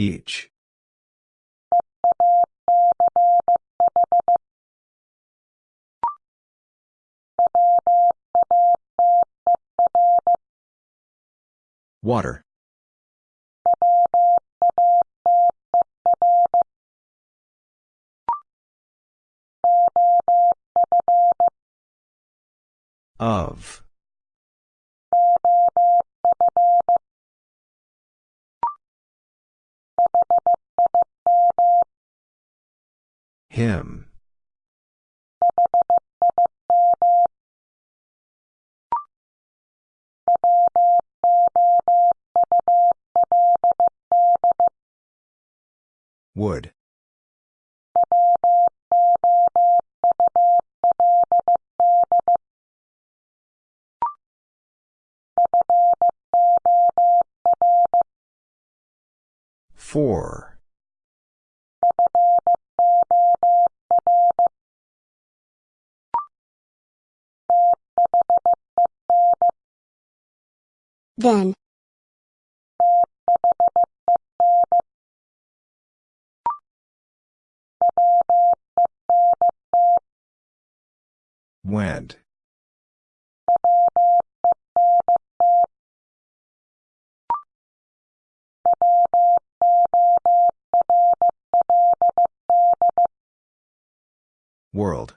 Each. Water. Of. Him. Would. Four. Then. Went. World.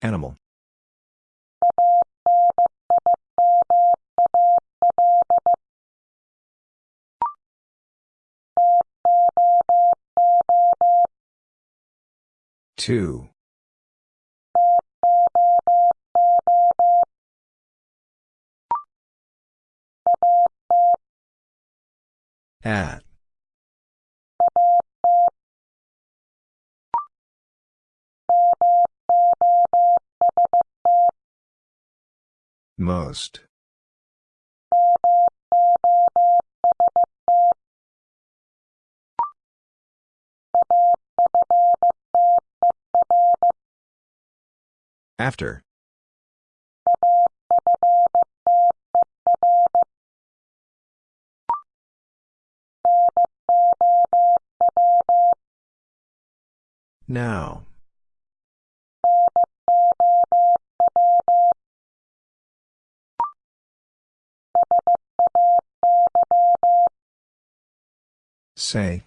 Animal. Two. At. Most. After. Now. Say.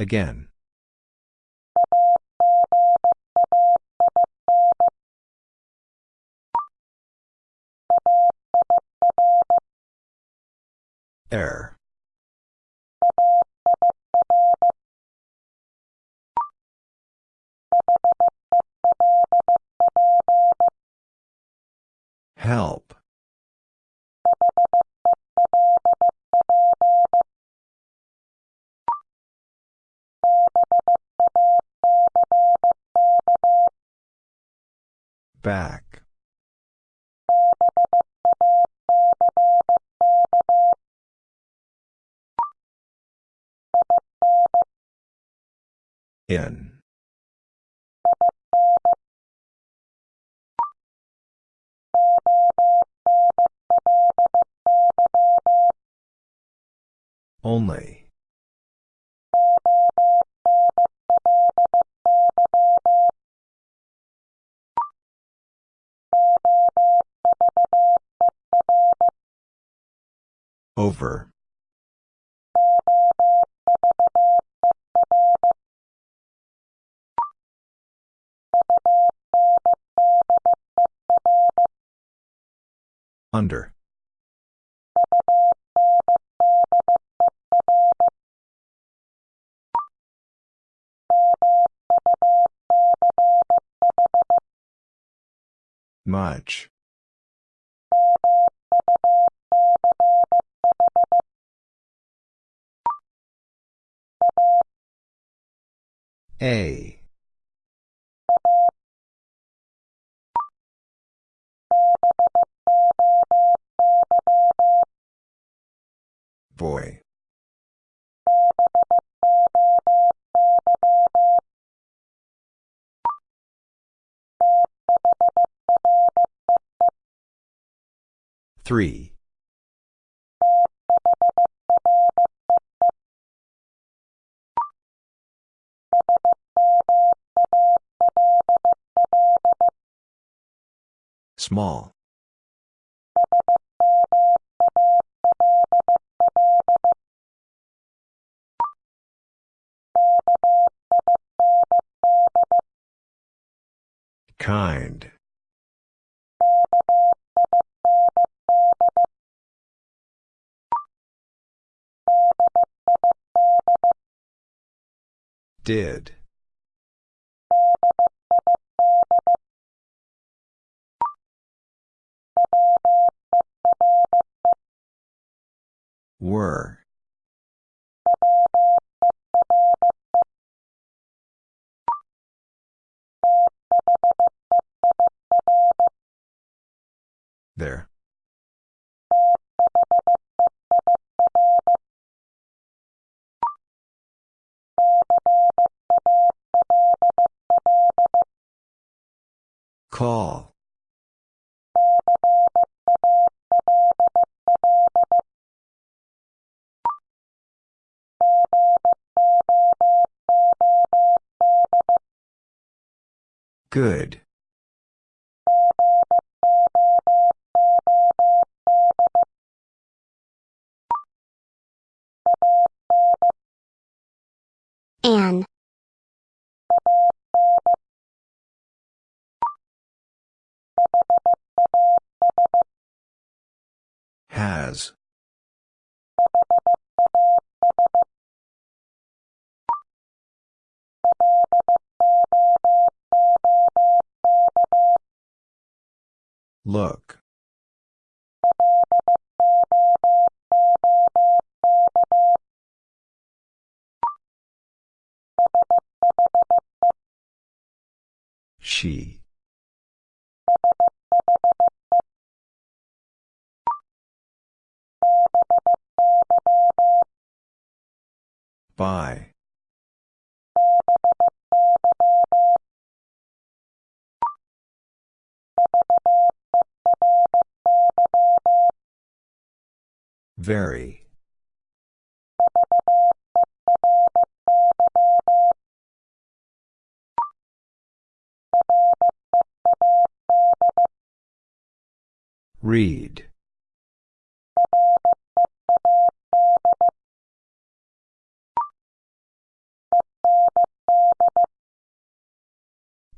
Again. Error. Help. Back. In. Only. Over. Under. Much. A. Boy. Three. Small. Kind. Did. Were. There. Call. Good. Has. Look. She. By. Very. Read.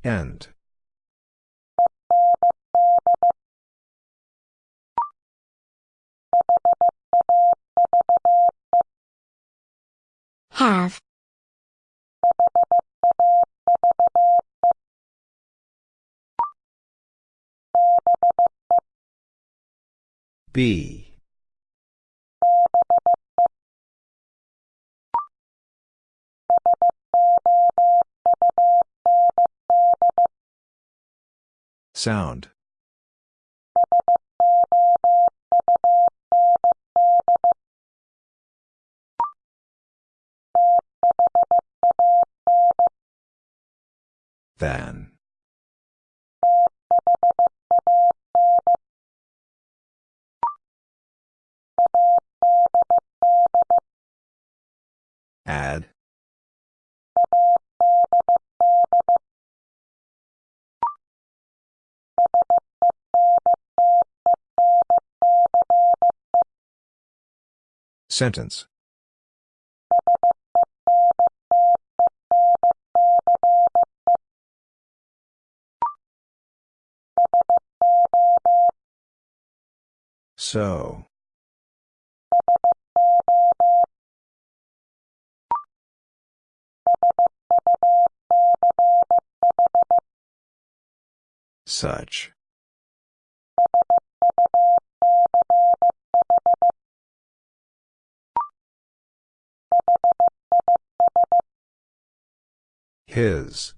End. Have. B. Sound. Than. Add. Sentence. So. Such. His.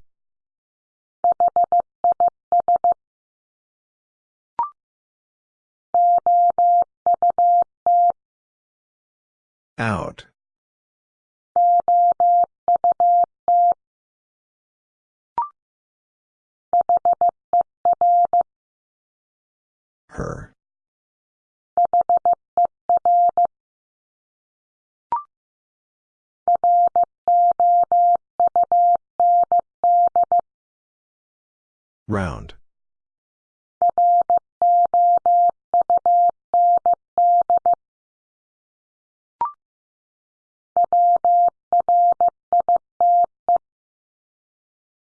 Out. Her. Round.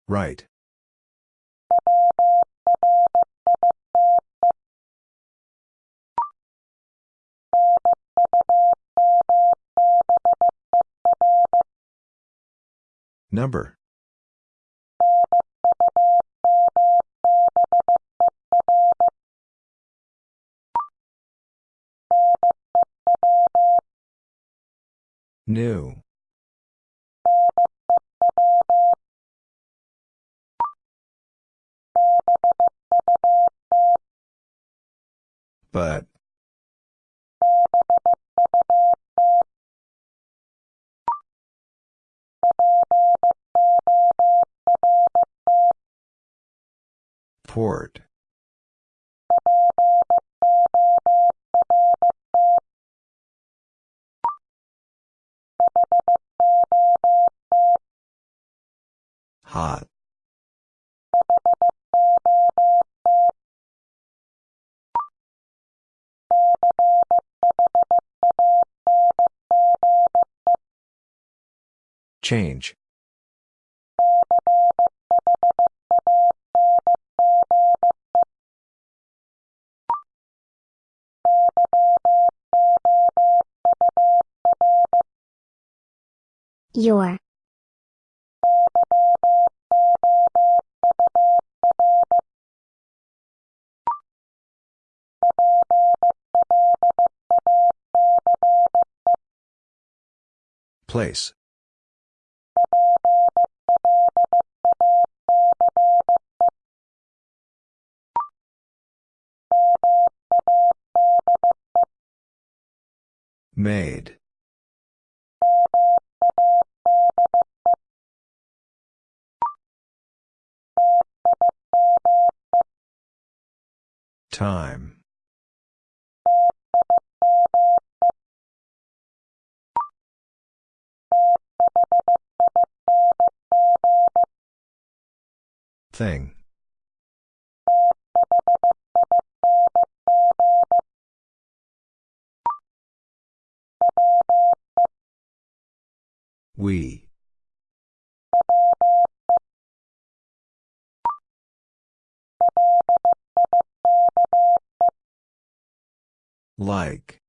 Right. Number. New. But. Port. Hot. Change. Your. Place. Made. Time. Thing. We. Like.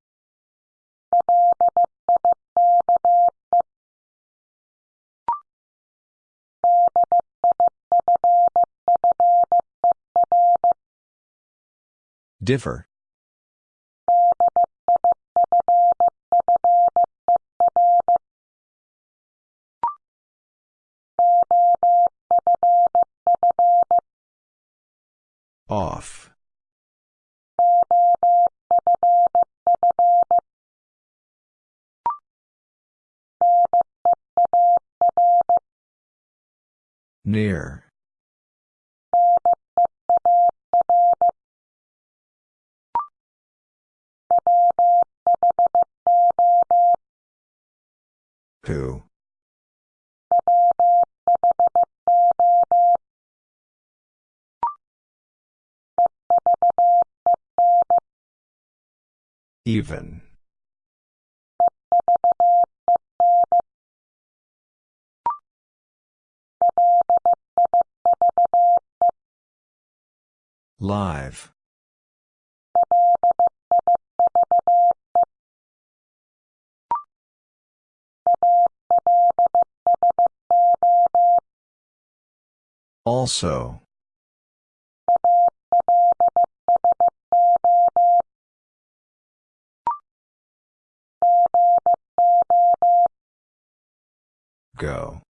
Differ. Off. Near. Who? Even. Live. Also. Go.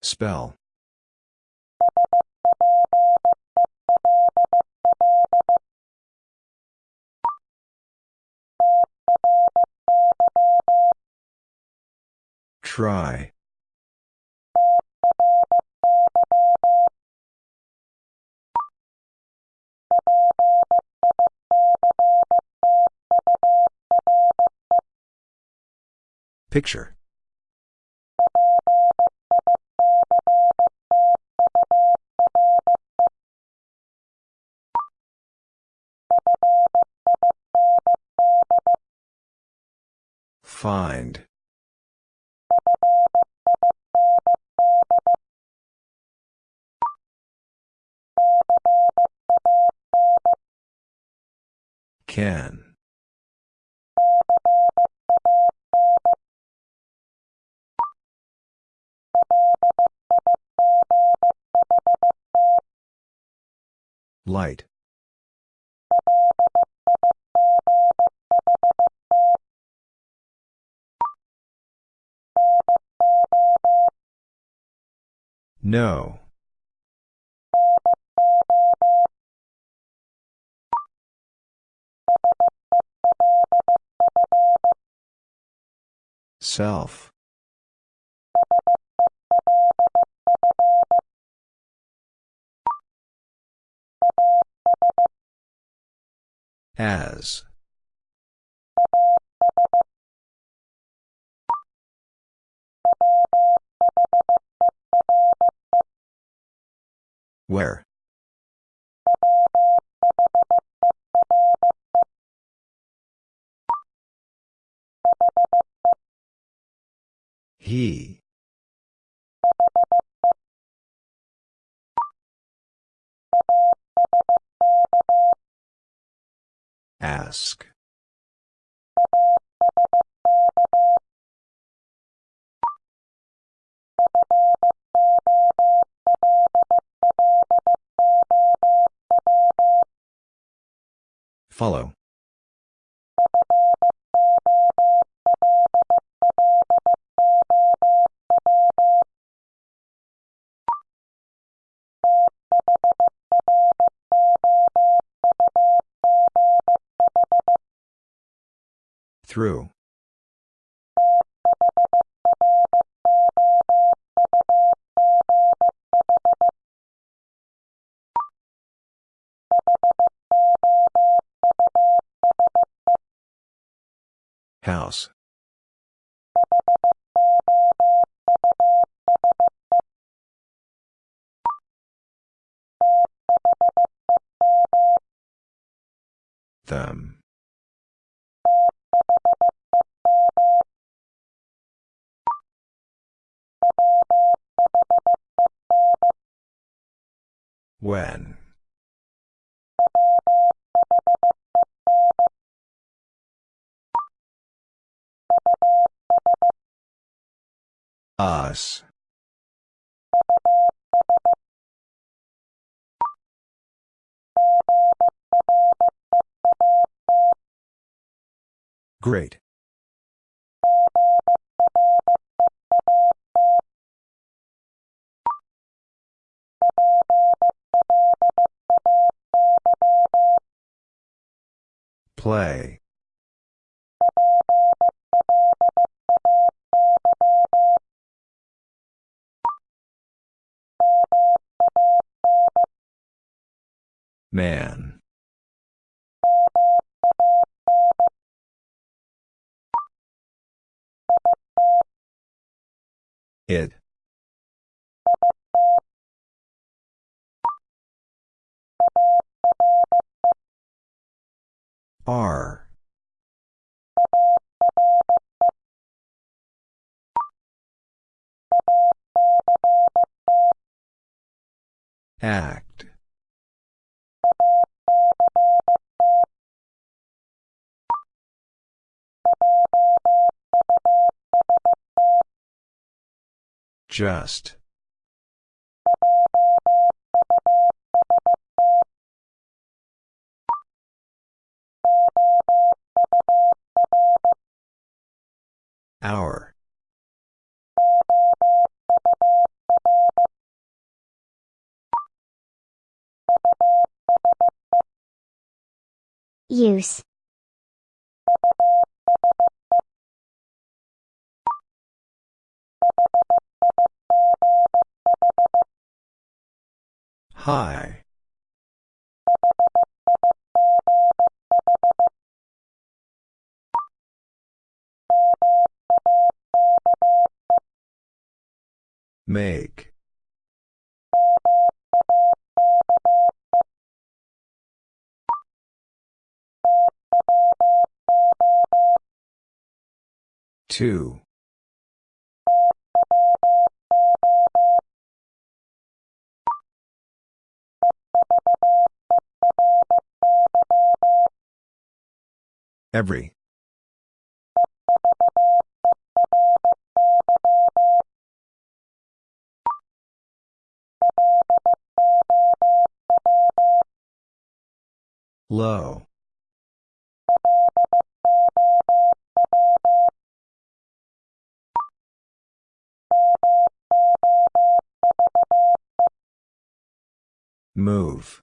Spell. Try. Picture. Find. Can. Light. No. Self. As. Where? He. Ask. Follow. Through. House. Them. When. Us. Great. Play. Man. It. R. Act. Just. Hour. Use. High. Make. Two. Every. Low. Move.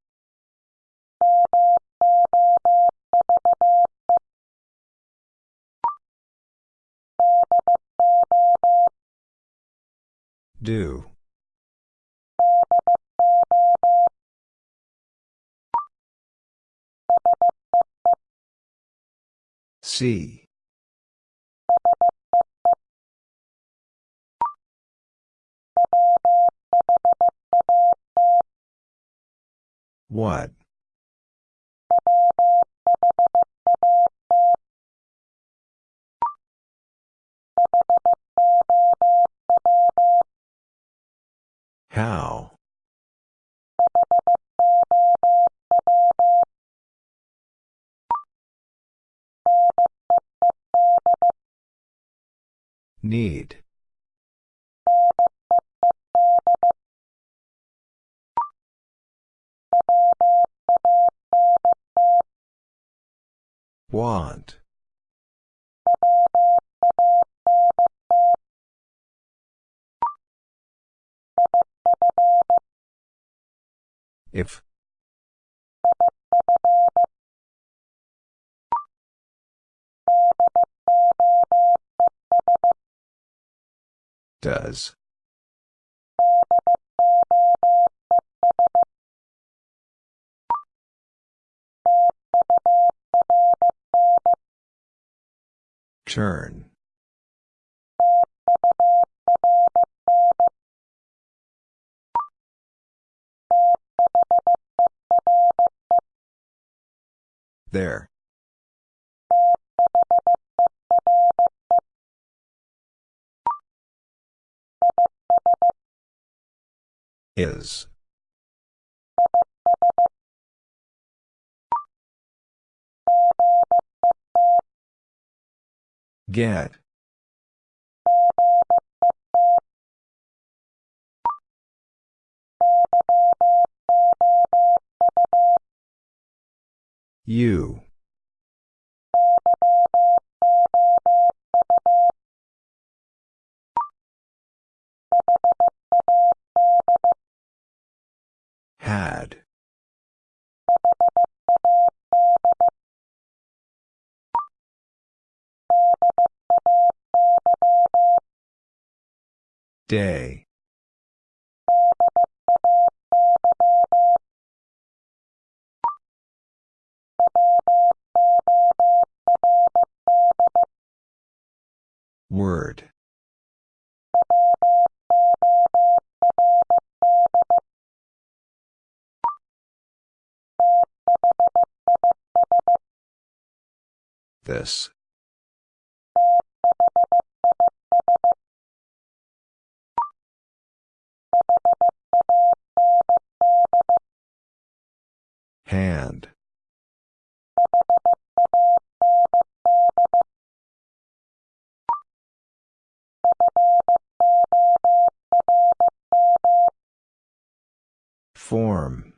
Do. See. What? How? Need. Want. If. Does. Turn. There. Is. Get. You. Had. Day. Word. This. Hand. Form.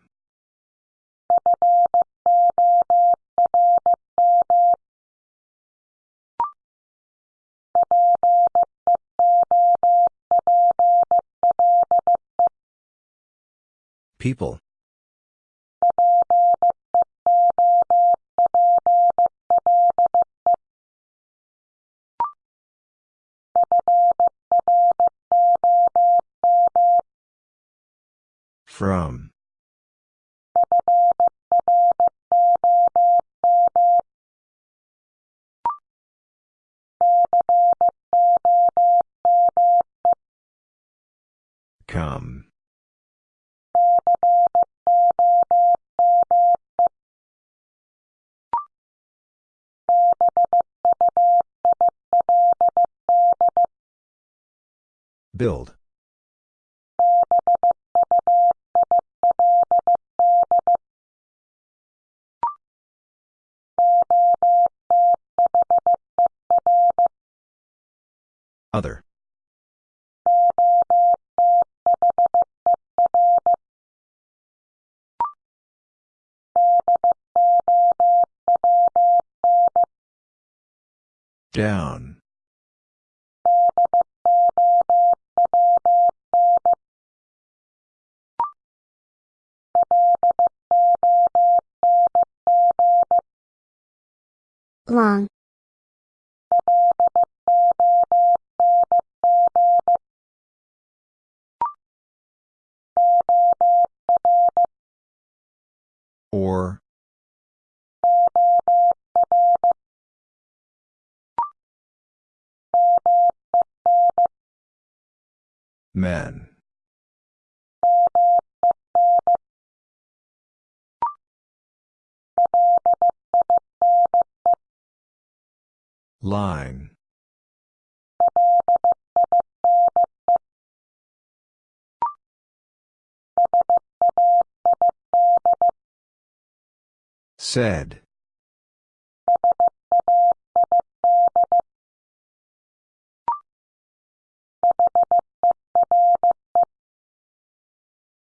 People. From. Come. Build. Other. Down. long, Or. Men. Line. Said.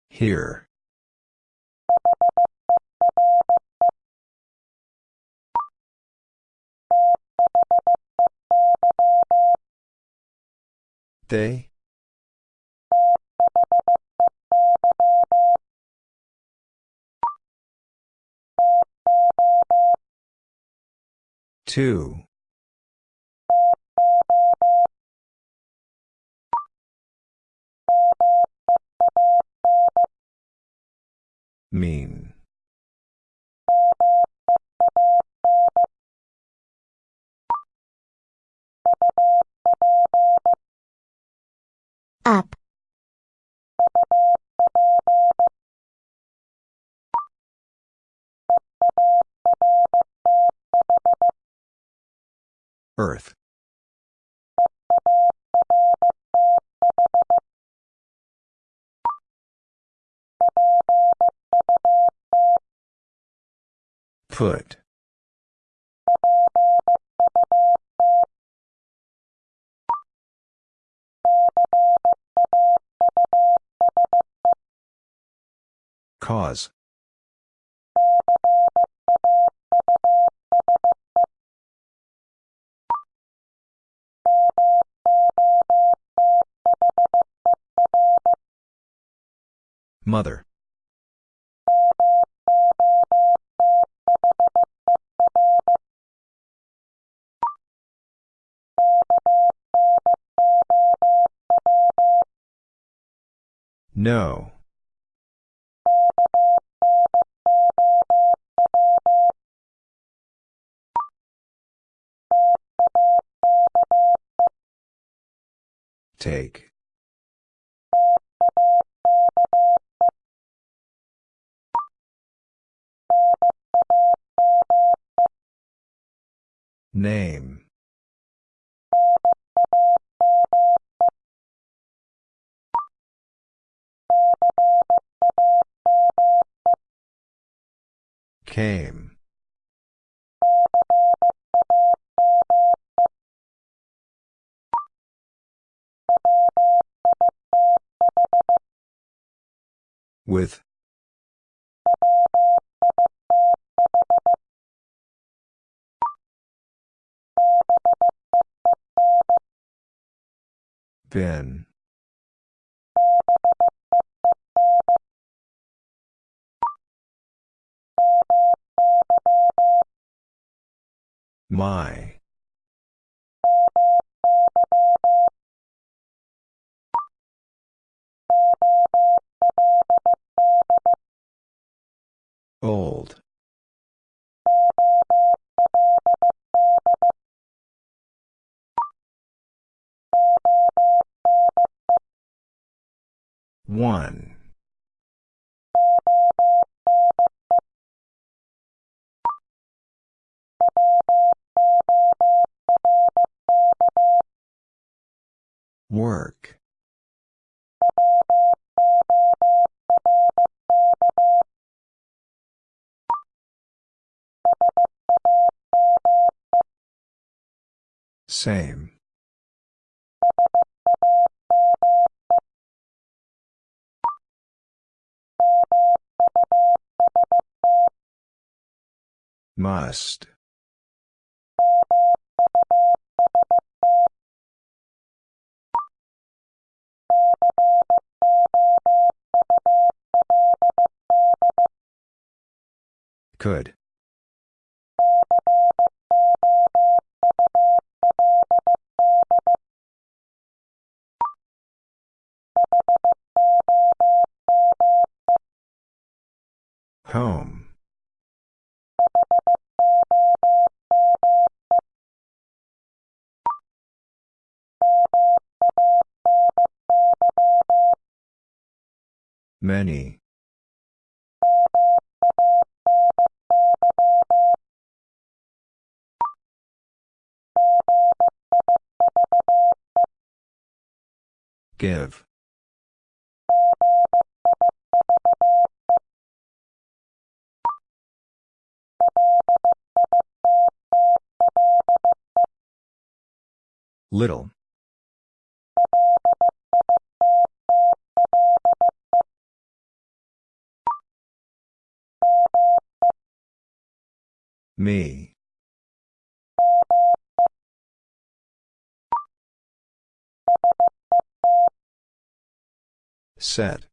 Here. They? Two. Mean. up, Earth. Put. Cause. Mother. No. Take. Name. Came. With. Been. My. Old. One. Work. Same. Must. Could. Home. Many. Give. Little. Me. Set.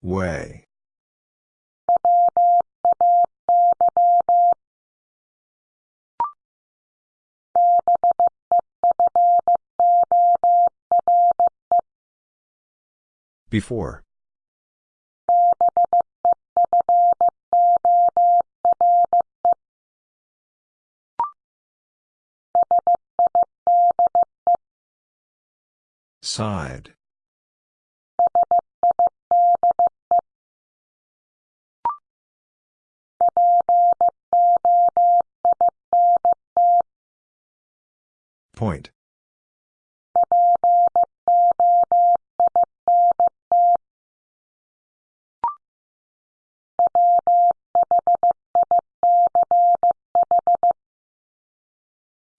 Way. Before. Side. Point.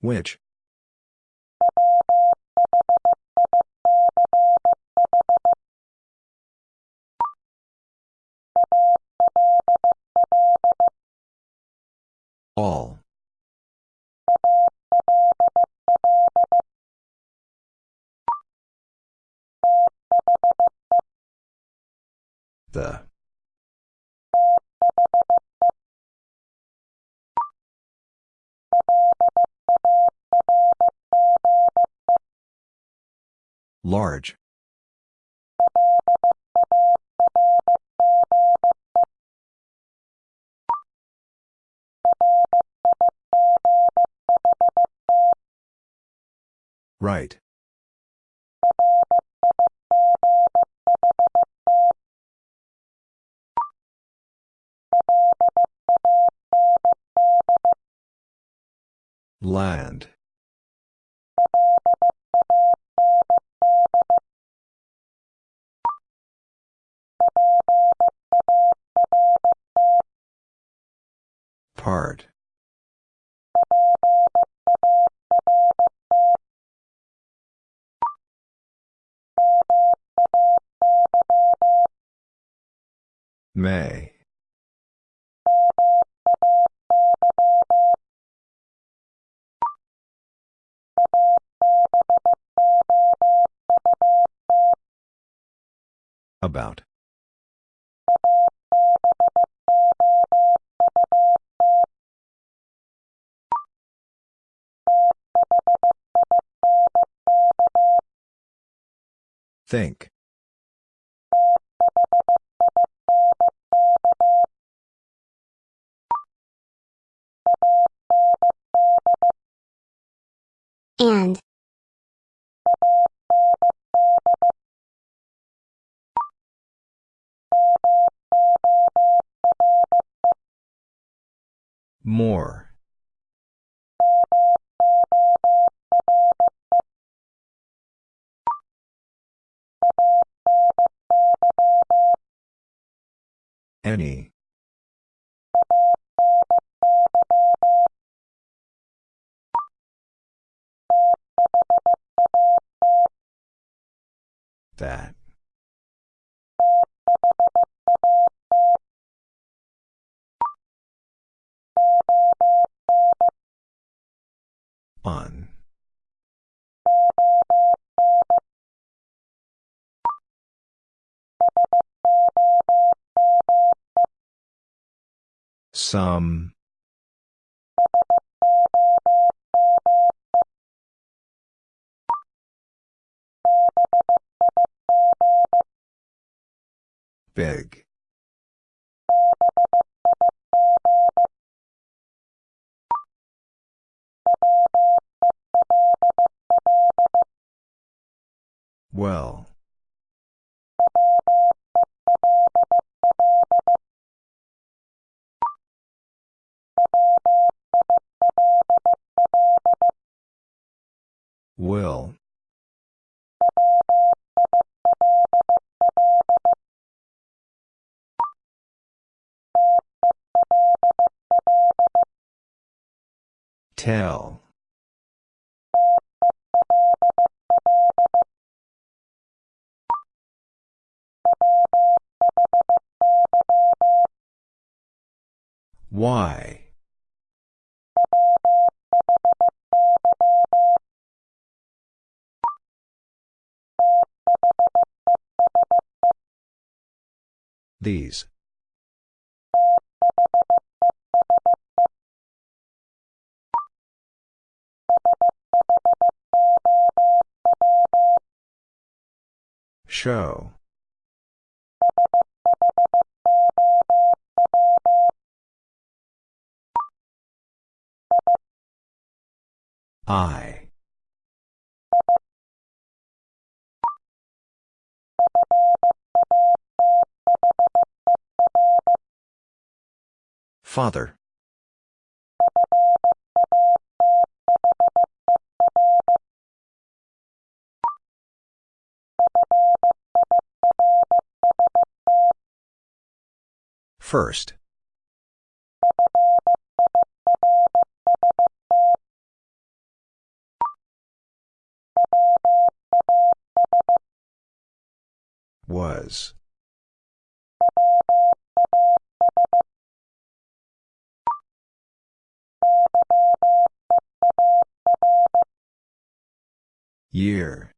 Which? All. The. Large. Right. Land. Part. May. About. Think. And. More. Any. That. On. Some. Big. Well. Will. Tell. Why? These. Show. I. Father. First. Was. Year.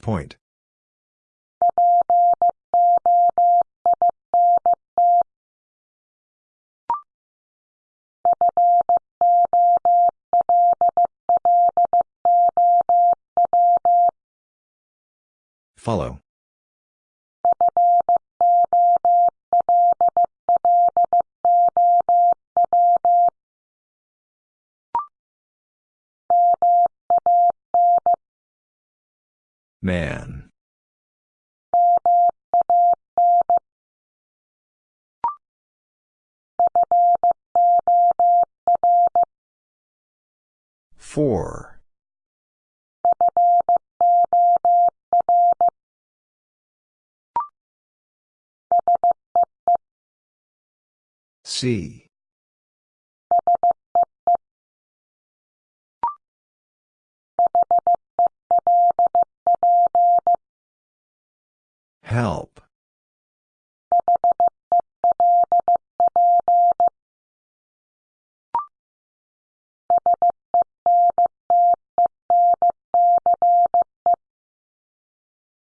Point. Follow. Man. Four. C. Help.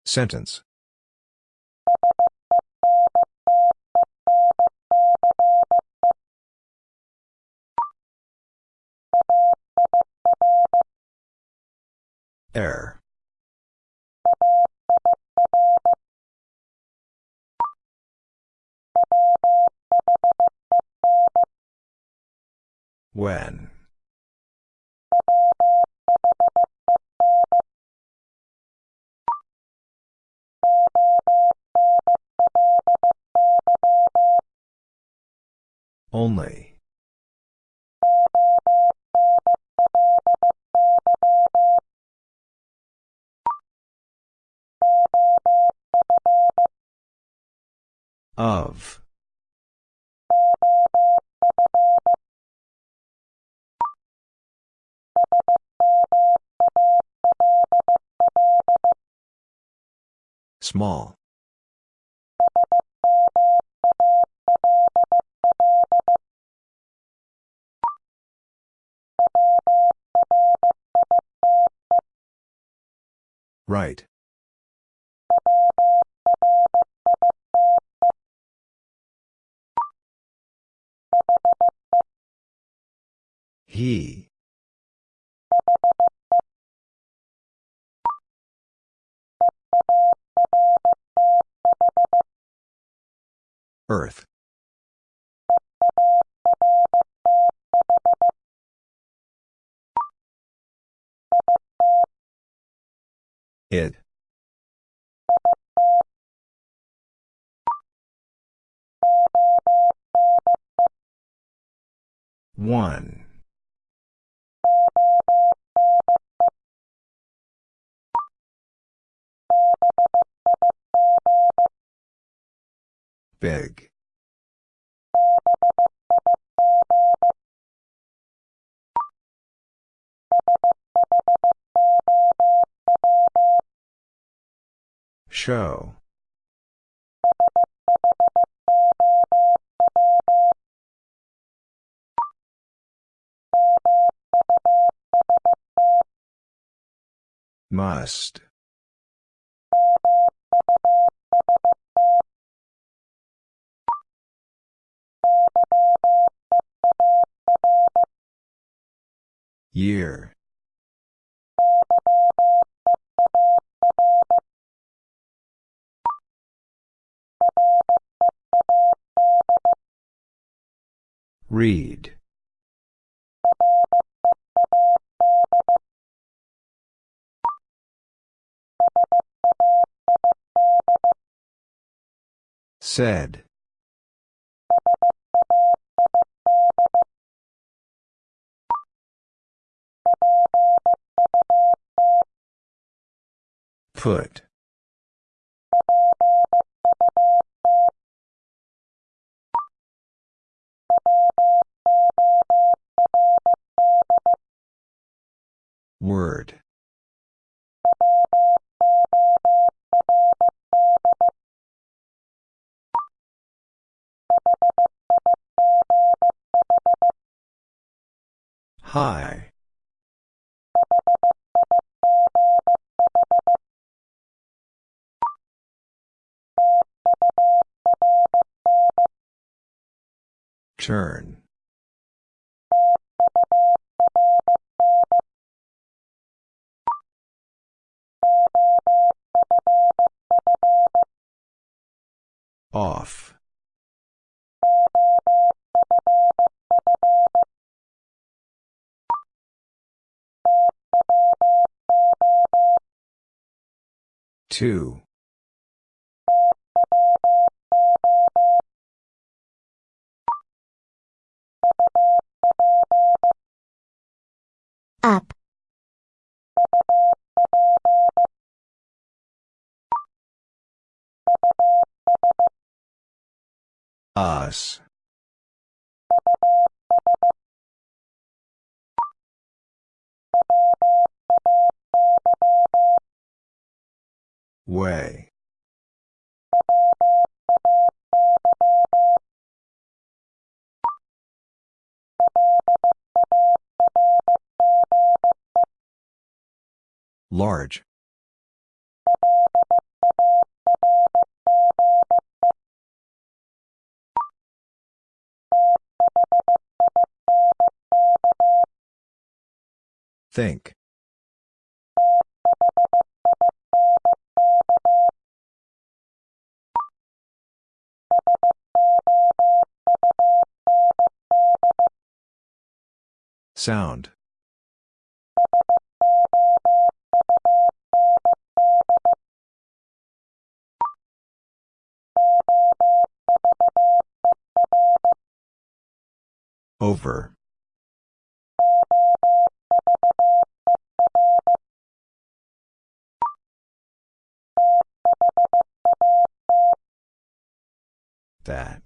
Sentence. Air. When. Only. Of. Small. Right. He. Earth. It. One. Big. Show. Must. Year. Read. Said. Put. Word. High. Turn. Off. Two. Up, Us. Way. Large. Think. Sound. Over. That.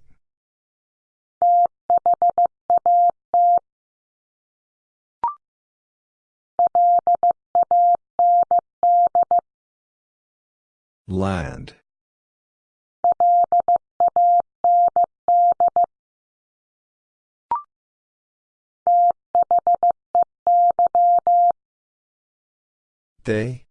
Land. They?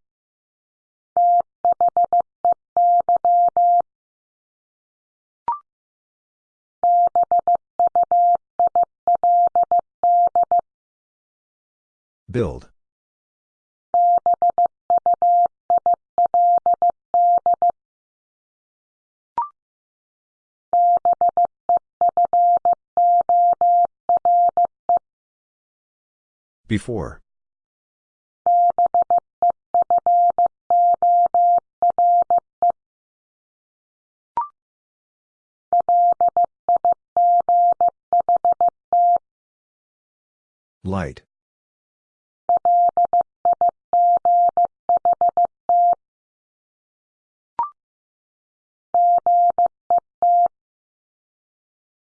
Build. Before. Light.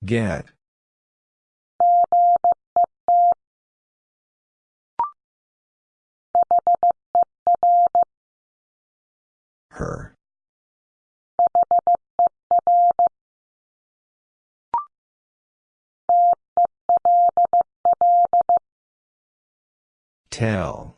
Get. Her. Tell.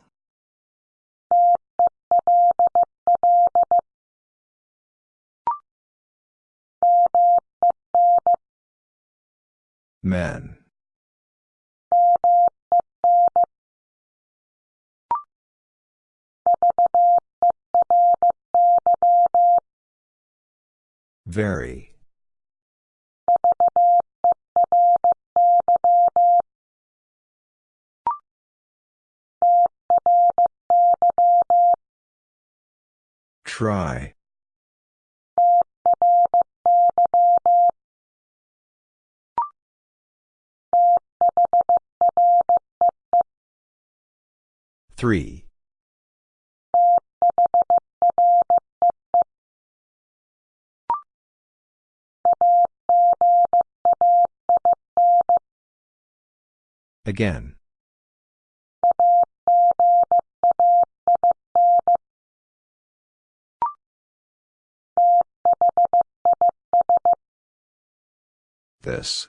Men. Very. Try. Three. Again. This.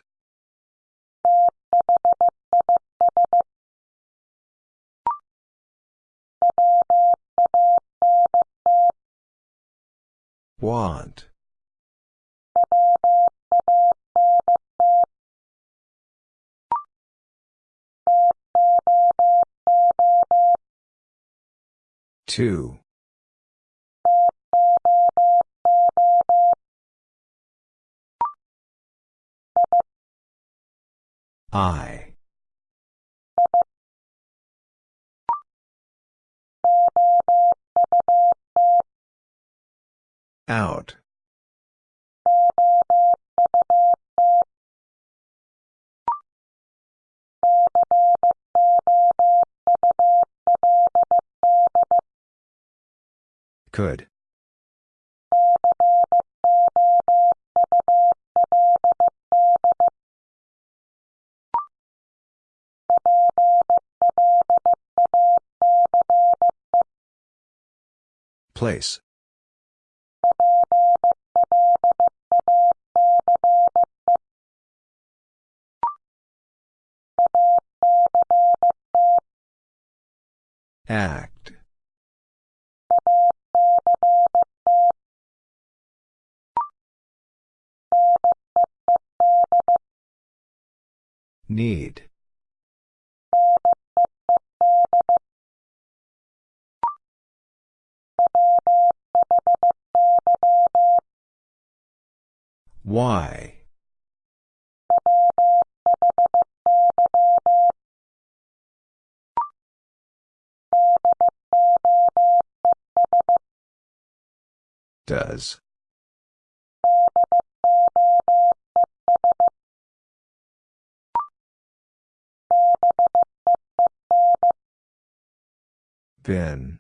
Want. Two. I. Out. Could. Place. Act. Need. Y. Does. Been.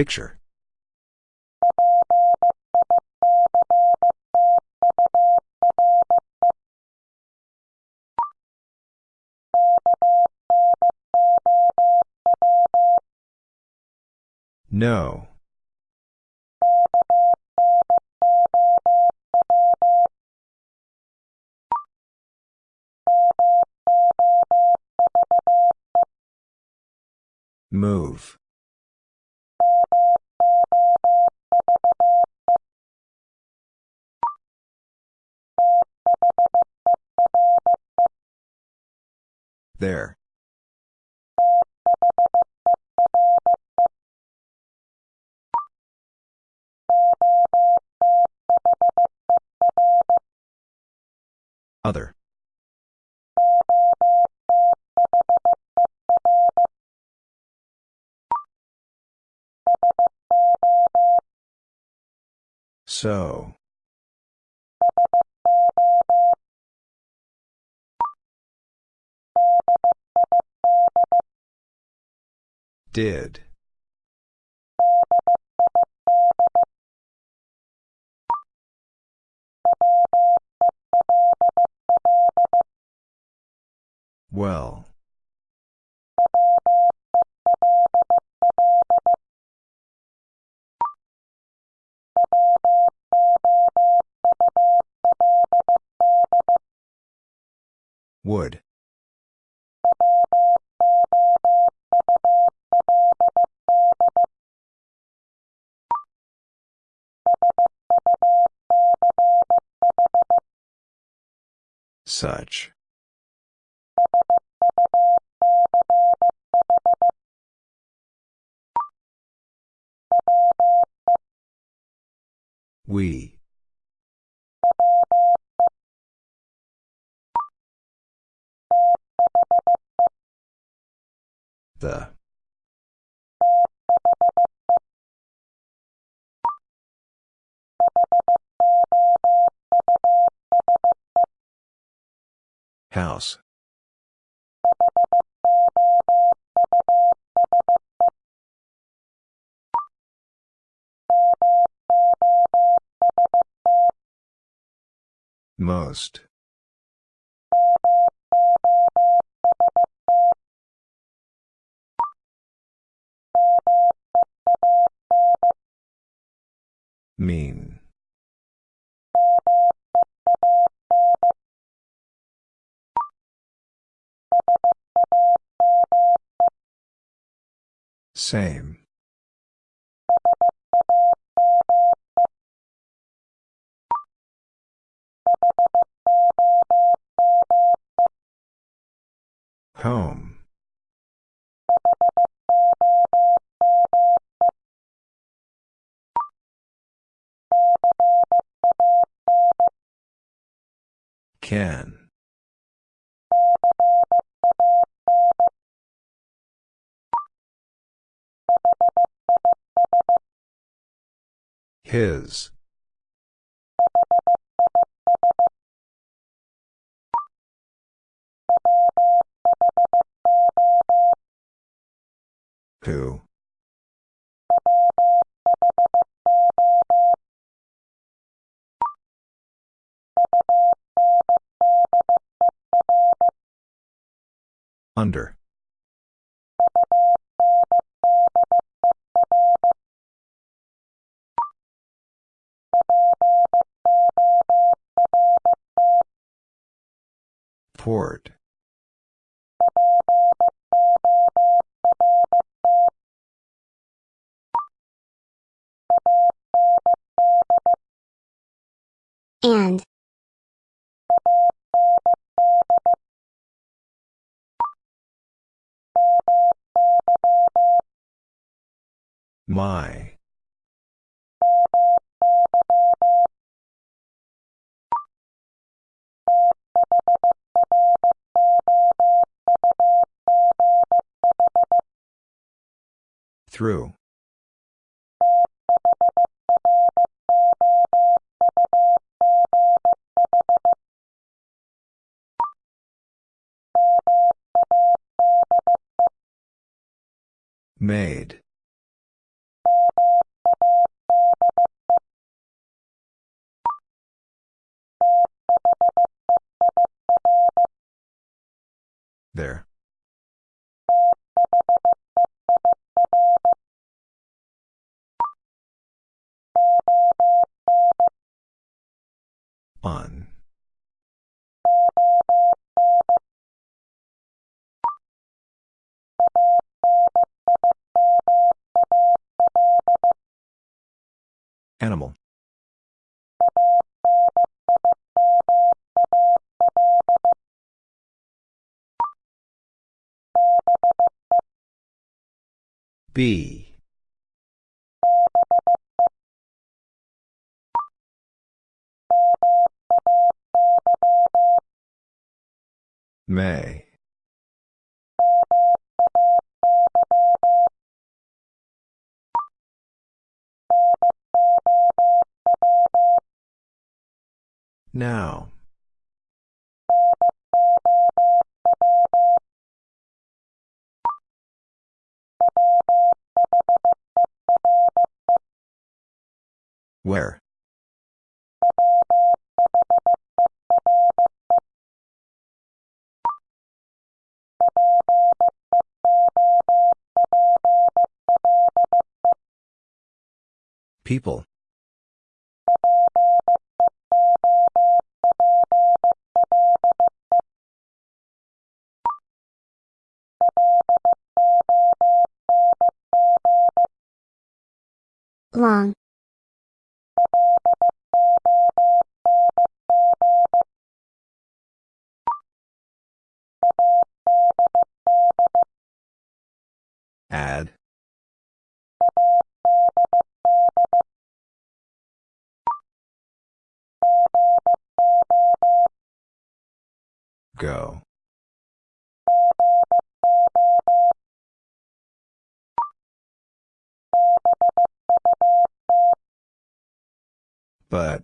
Picture. No. Move. There. Other. So. Did. Well. Would. Such. We. The. House. Most. Mean. Same. Home. Can. His. Who? Under. Port. and My. Through. Made. B. May. Now. Where? People. Long. Add. Go. But.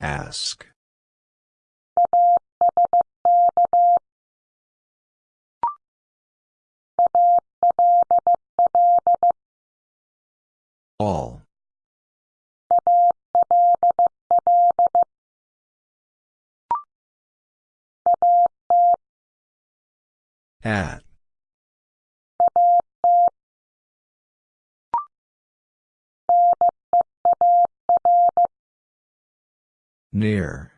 Ask. All. At. Near.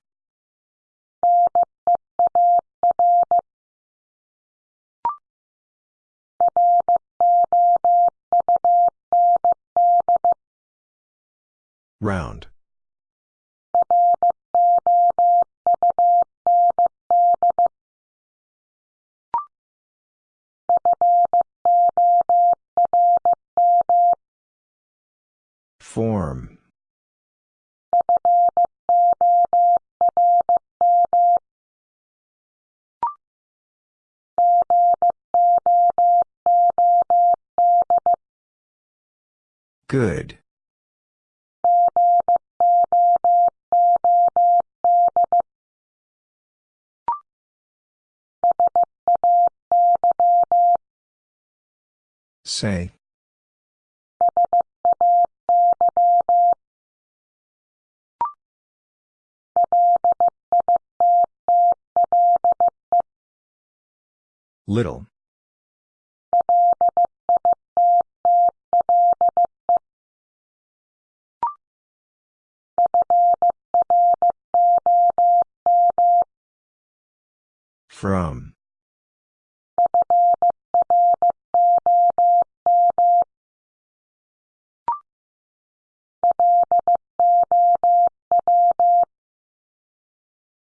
Round. Form. Good. Say. Little. From.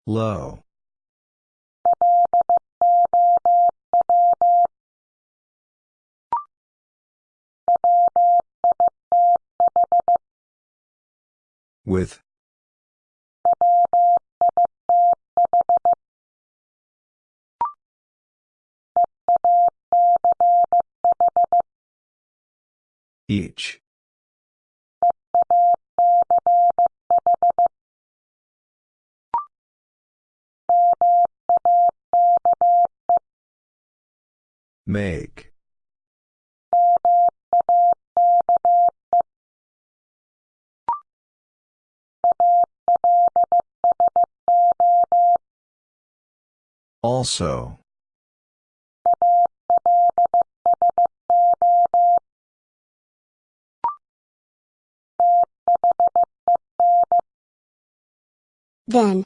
Low. With. Each. Make. Also. Then.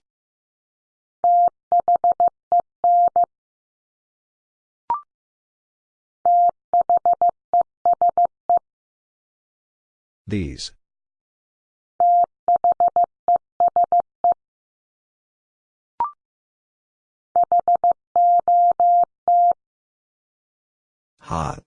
These. Hot.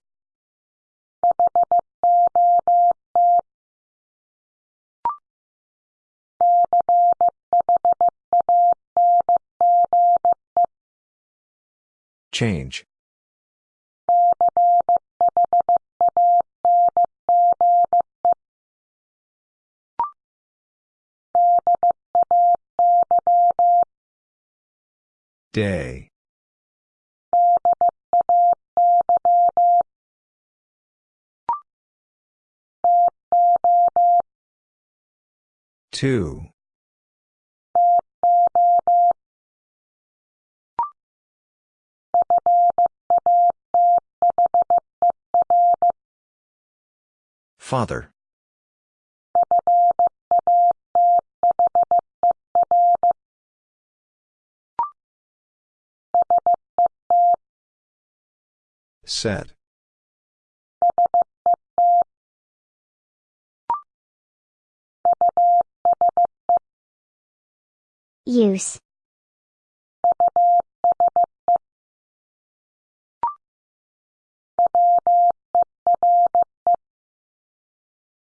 Change. Day. Two. Father. Set. Use.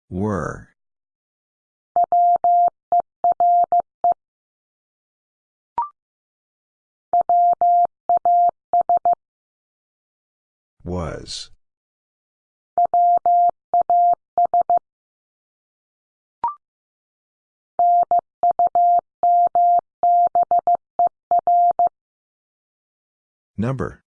Were. Was. Number.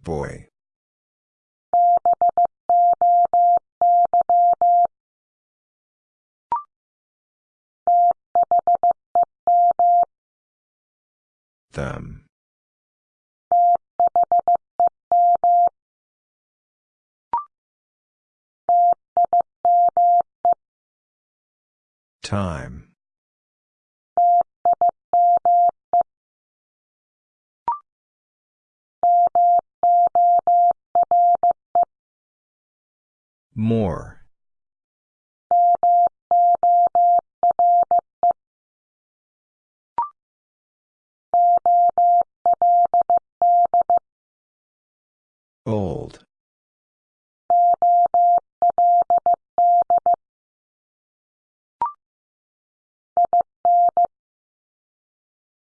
Boy. Them. Time. More. Old.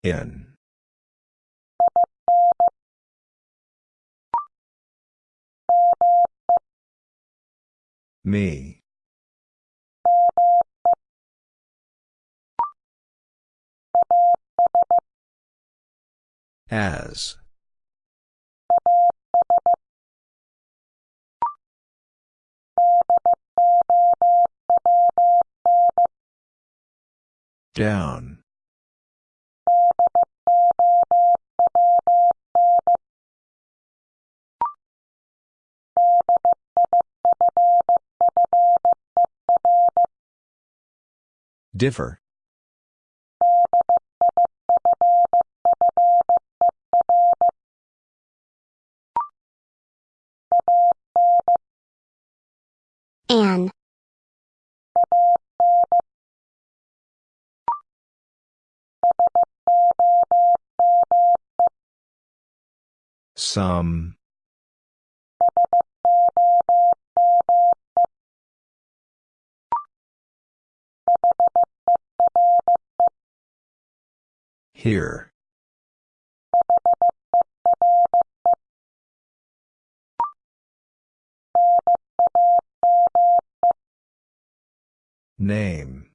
In. Me. As. Down. Differ. An. Some. Here. Name.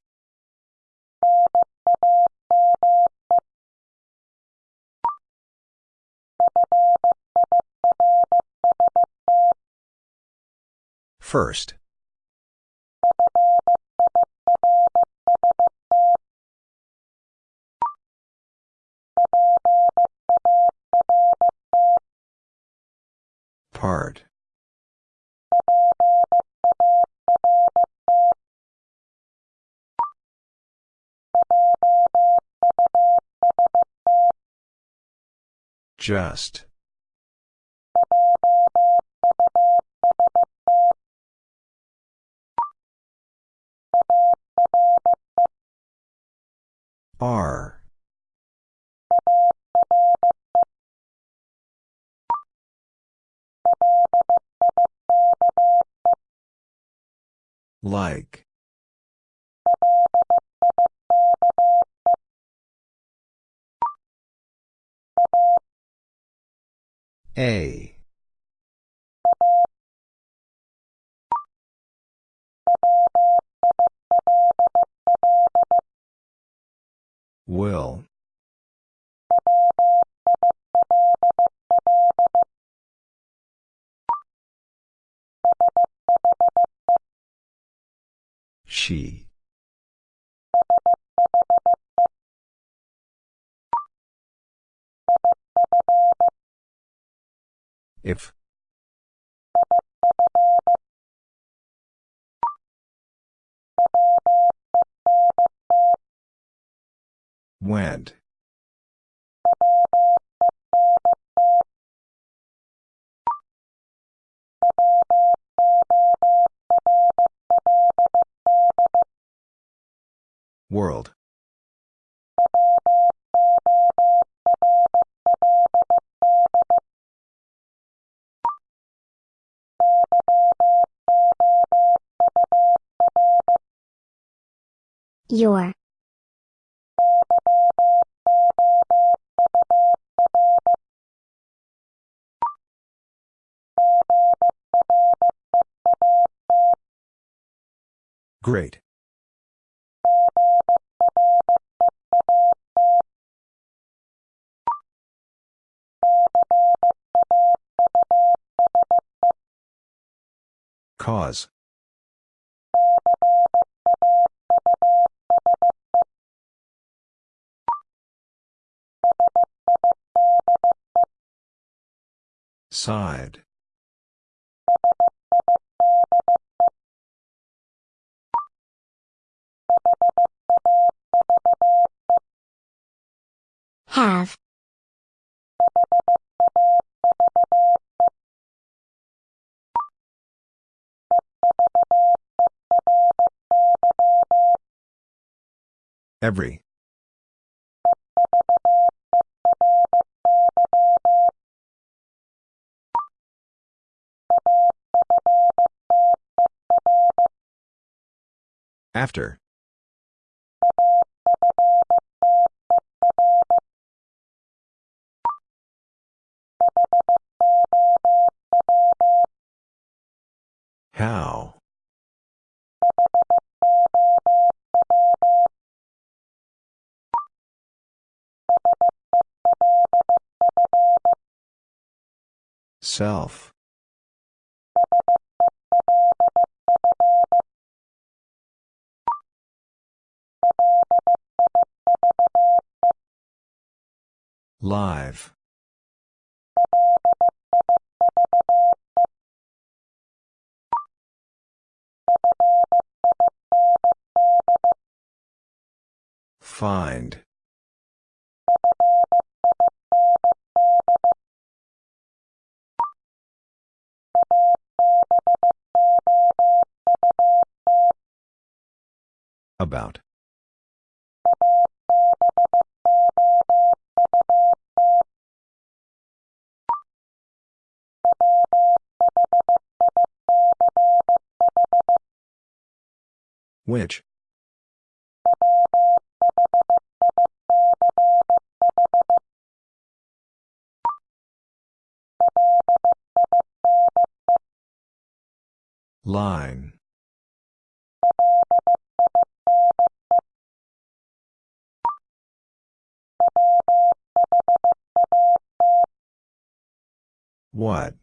First. Part. Just. R. Like. A. Will. She. If. Went. World. Your. Great. Cause. Side. Have. Every. After. Self. Live. Find. About. Which? Line. What?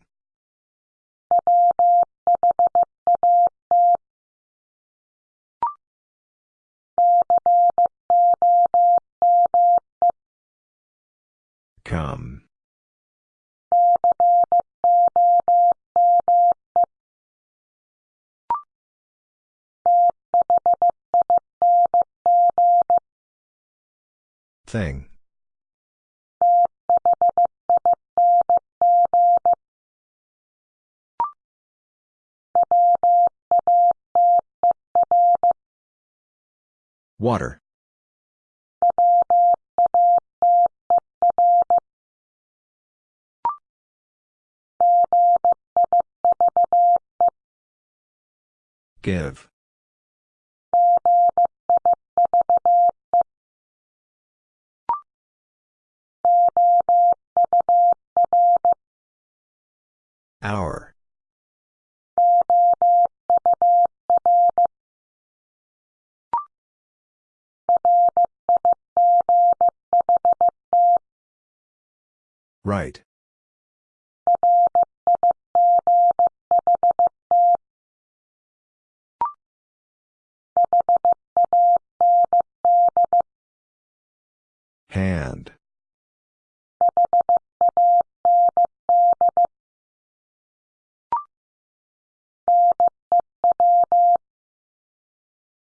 Come. Thing. Water. Give. Hour. Right. Hand.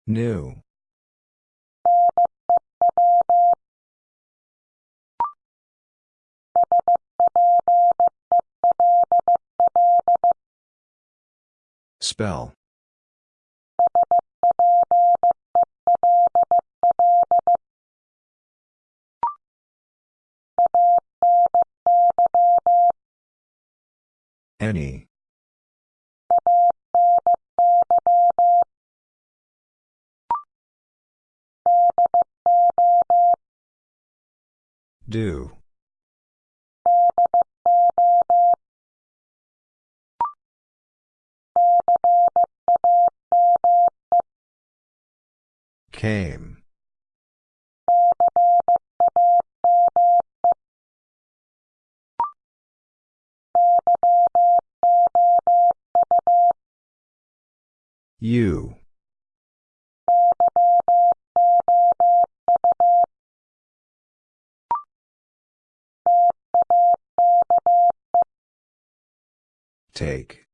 New. Spell. Any. Do. Came. You. Take.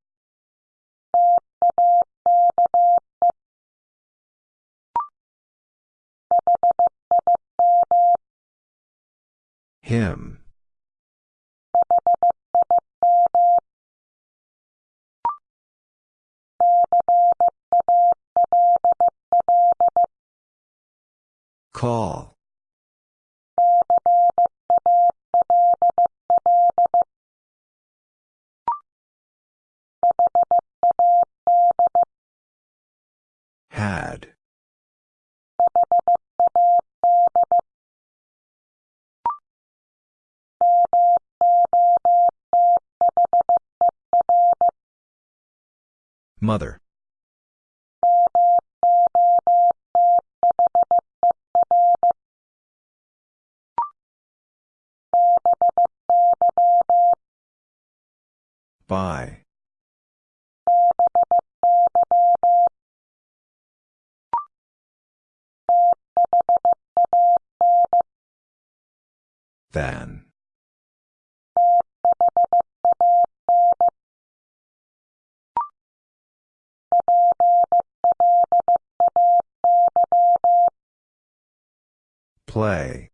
Him. Call. Had. Mother. By. Than. Play.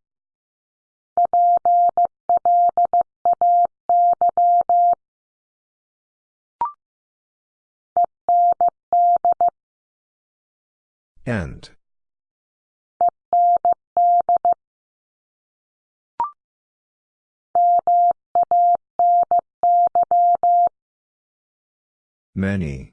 End. Many.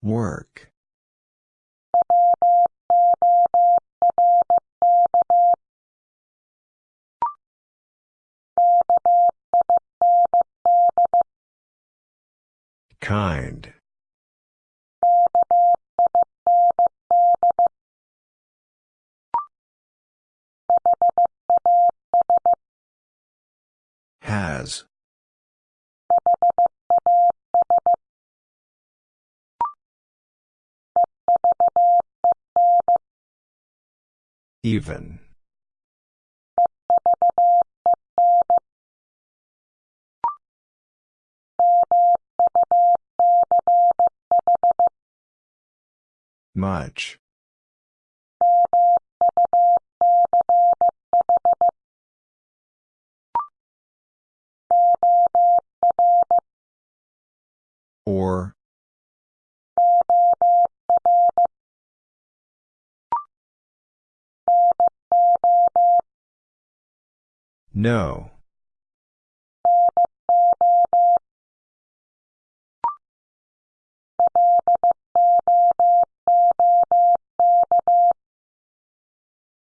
Work. Kind. Even. Much. Or. No.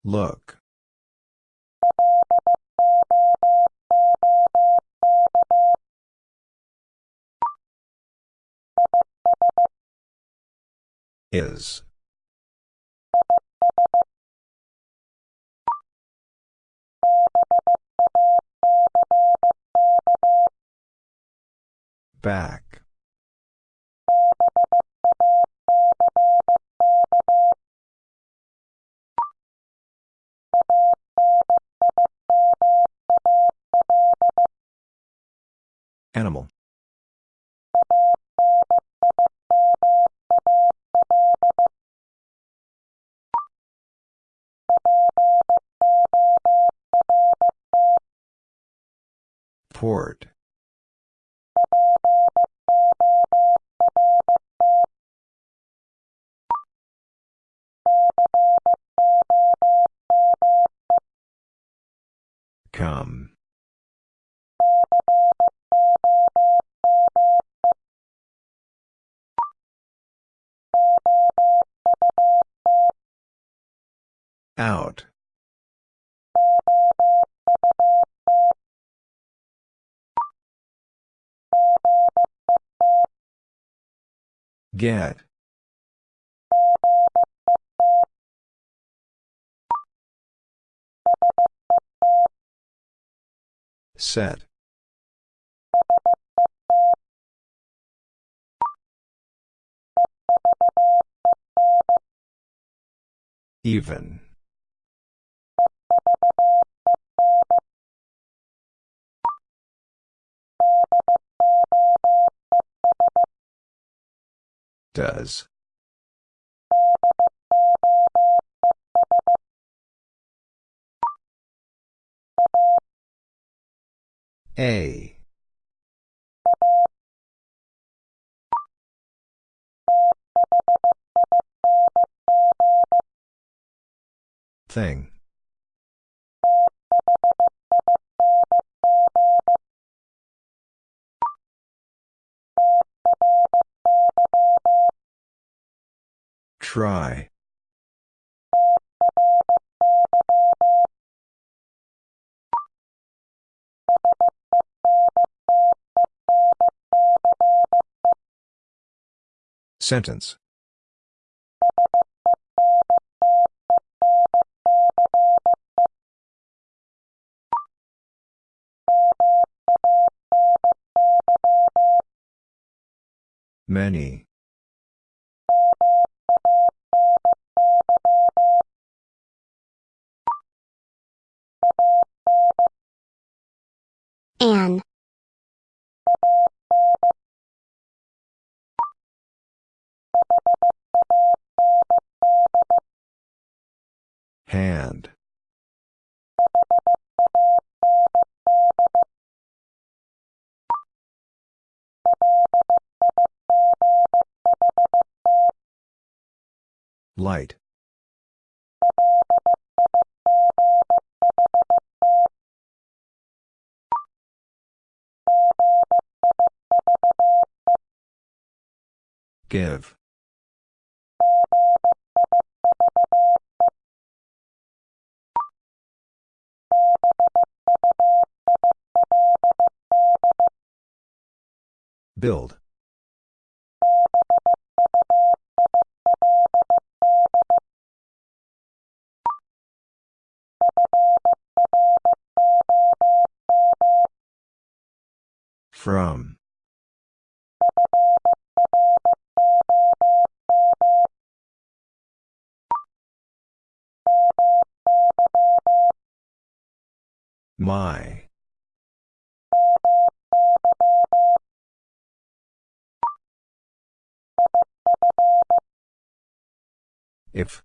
Look. Is. Back. Animal. Port. Come. Out. Get. Set. Even. Does. A. Thing. Try. Sentence. Many. Hand. Light. Give. Build. From. My. If.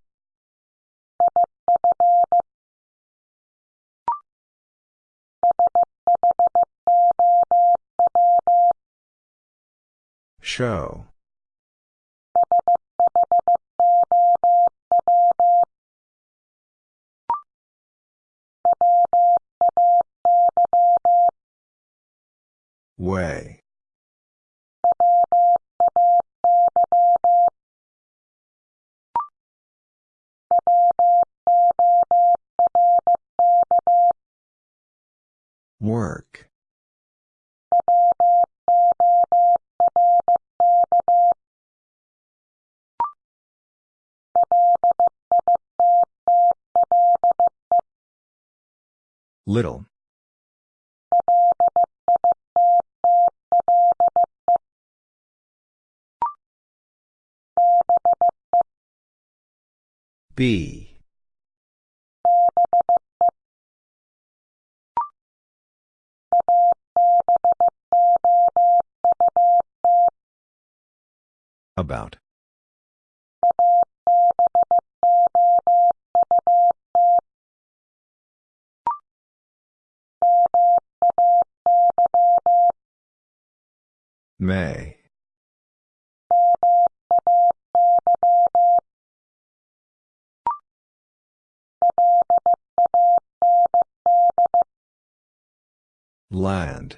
Show. Way. Work. Little. B. About. May. Land.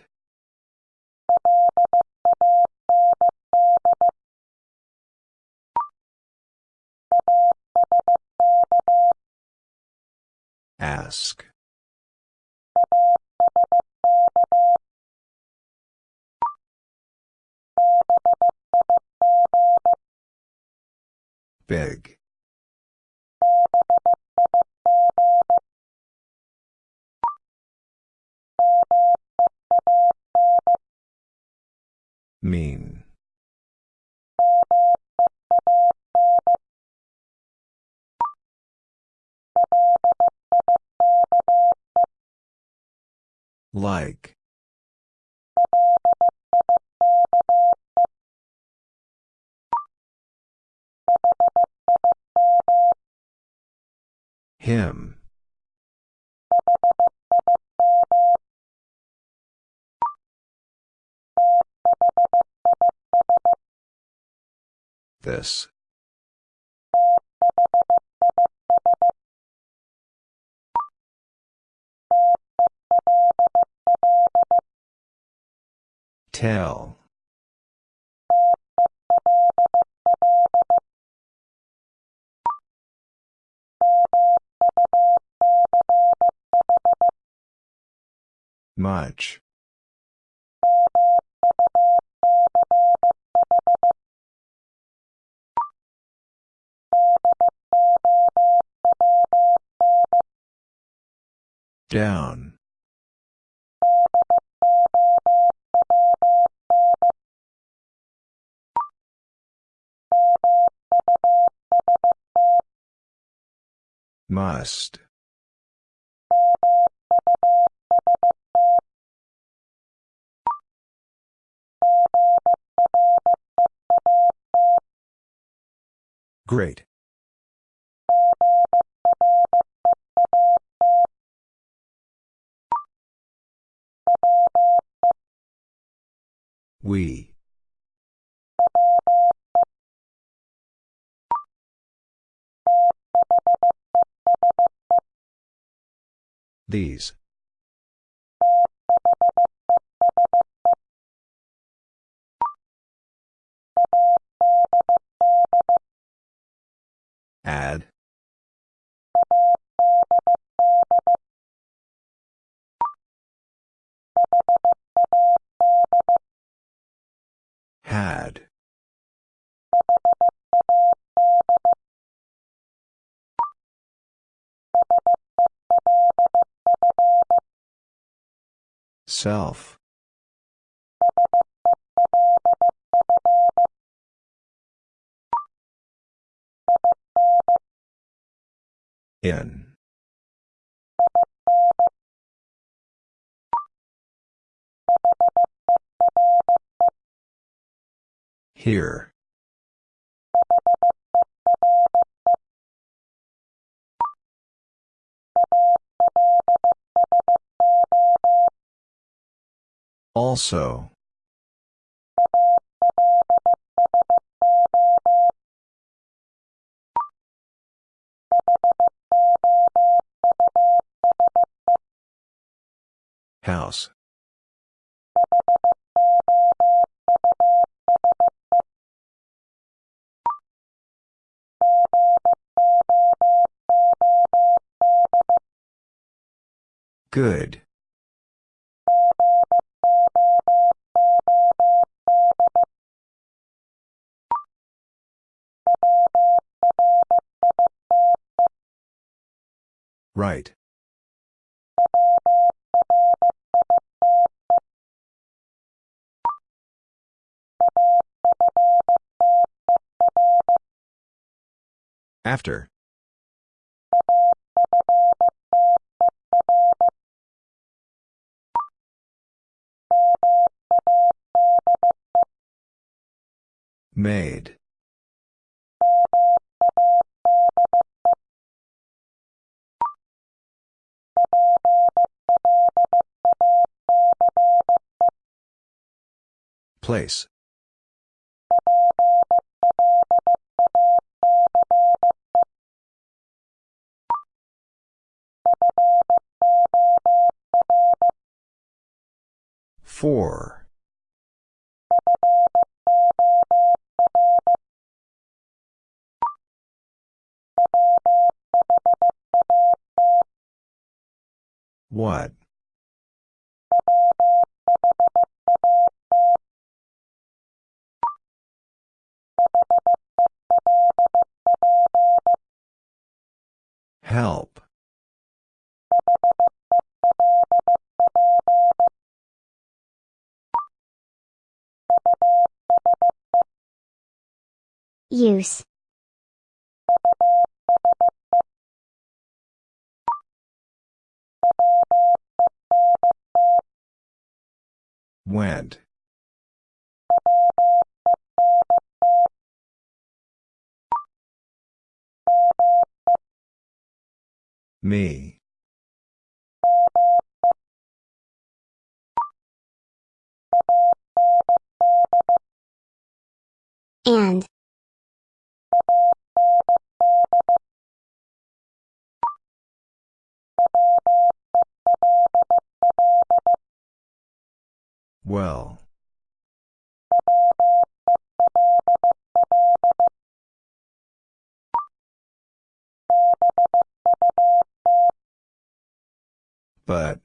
Ask. Big. Mean. Like. Him. This. Tell. Much. Down. Must. Great. We. These. Add. Self. In. Here. Also. House. Good. Right. After. Made. Place. Four. What? Help. Use. Went. Me. And. Well. But.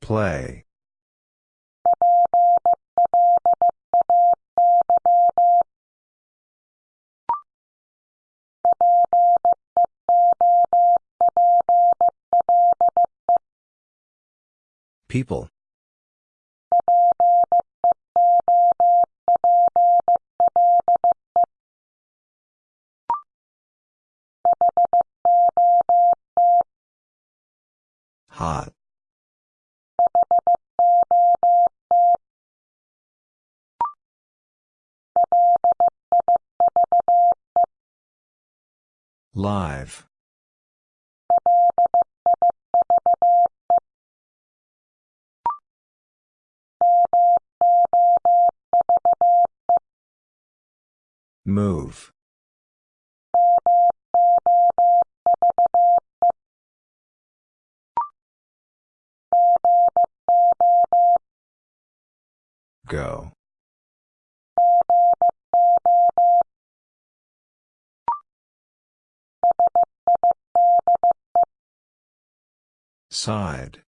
Play. People. Hot. Live. Move. Go. Side.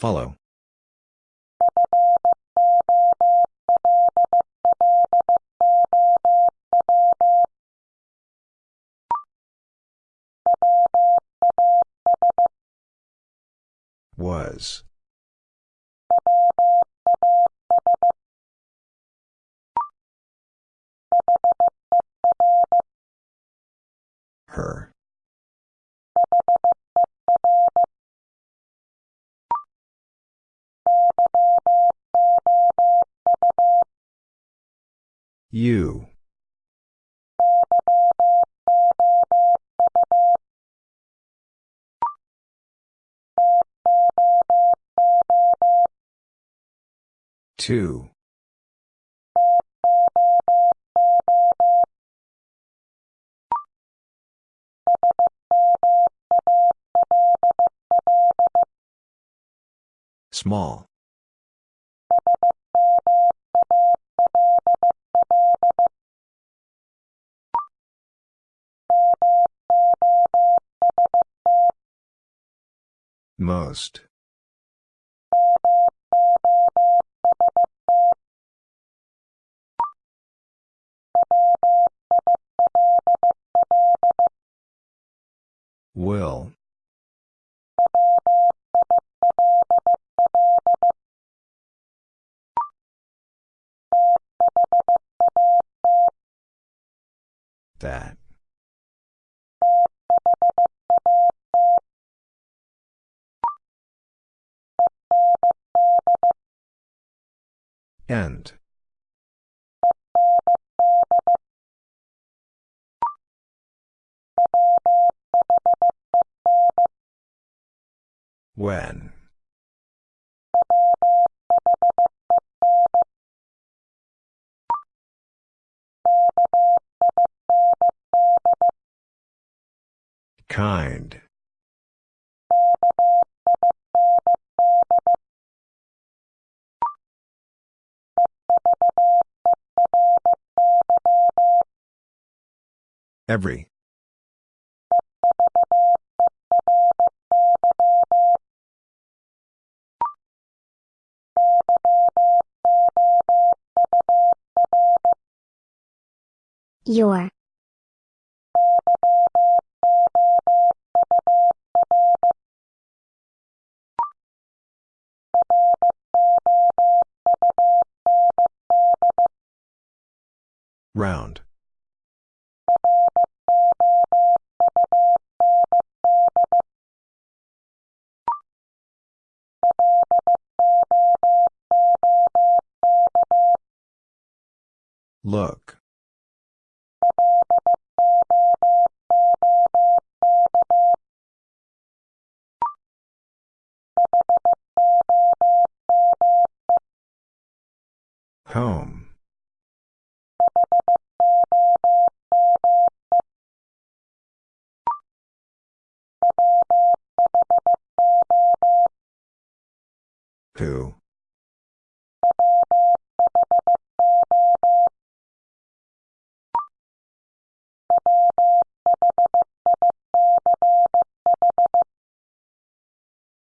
Follow. Was. You. Two. Small. Most. Will. That. End. When. Kind. Every. Your. Round. Look. Home. Who?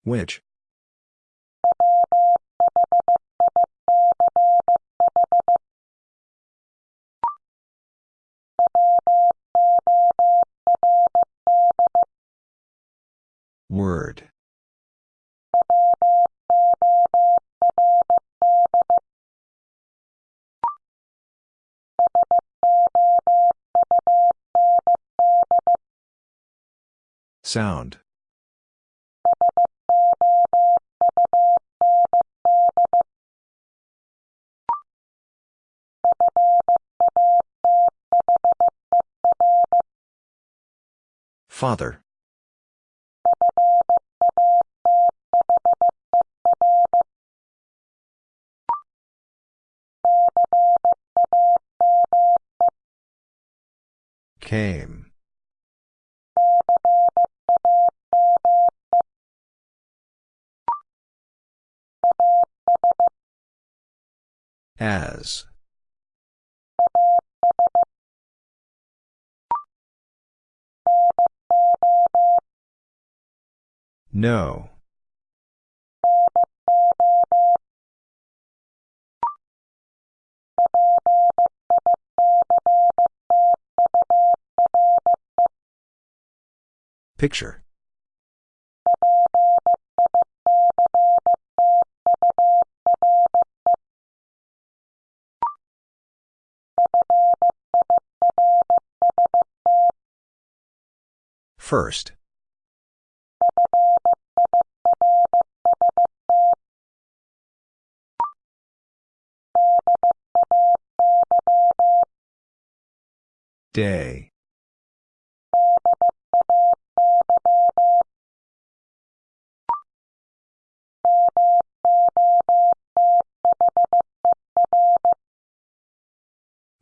Which? Word. Sound. Father. Came. As. No. Picture. First. Day.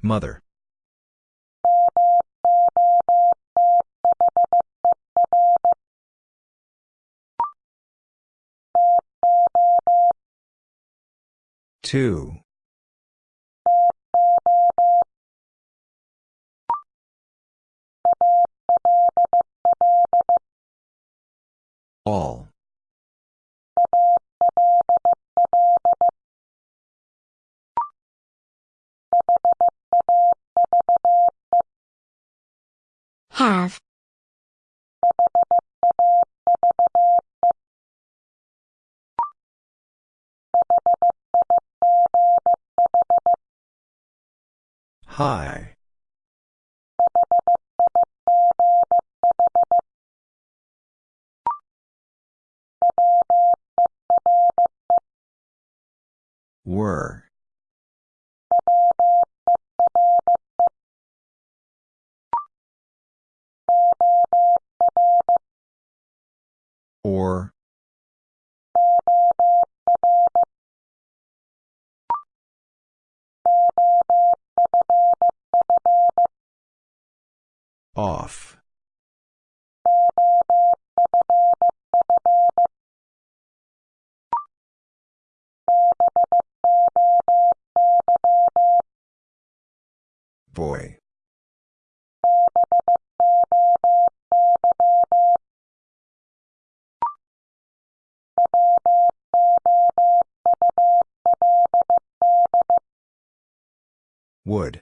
Mother. Two. All. Have. High. Were. Or. Off. Boy. Would.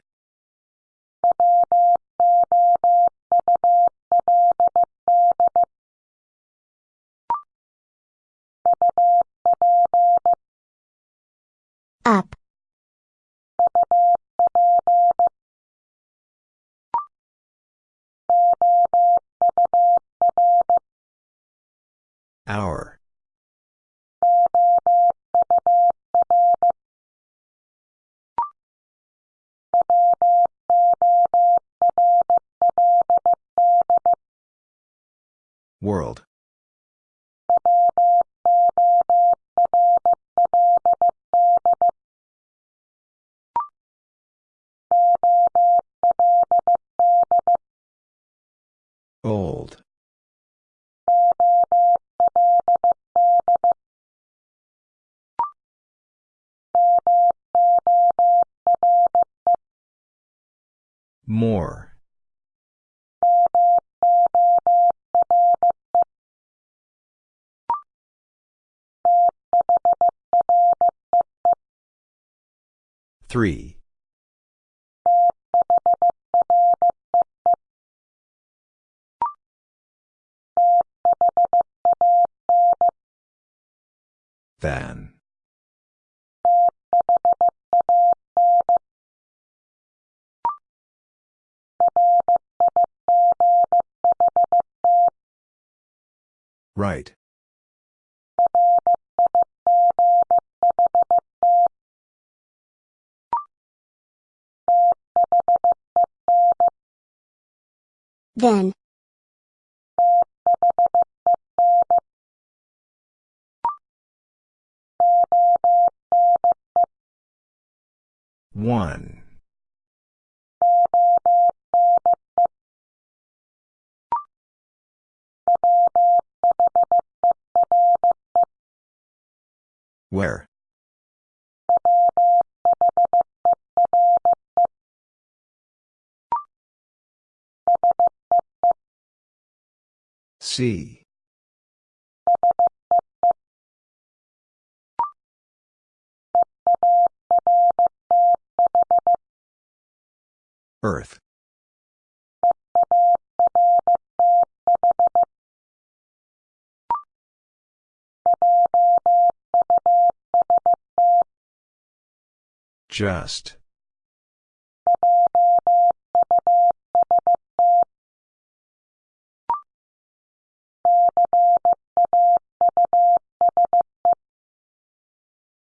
Hour. World. More. Three. Than. Right. Then. One. Where? C. Earth. Just.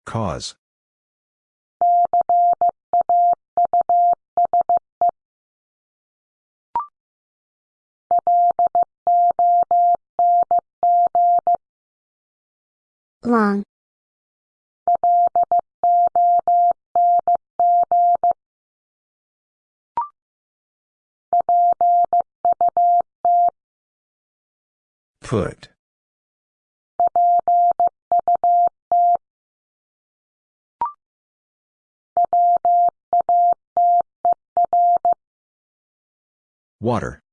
Cause. Long. Put. Water.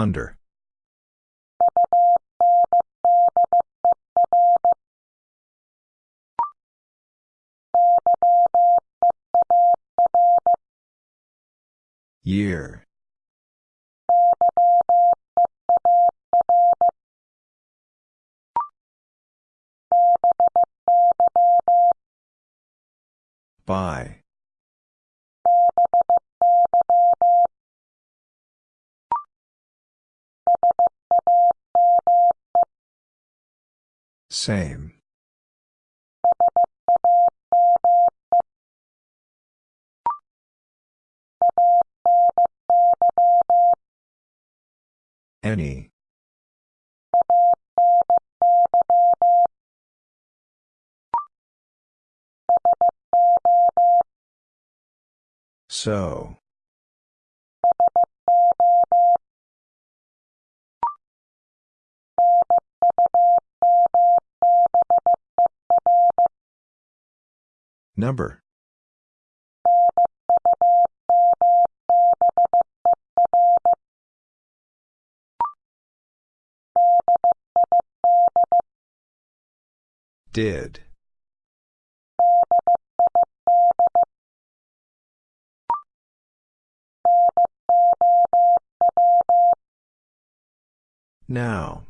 Under. Year. By. Same. Any. So. Number. Did. Now.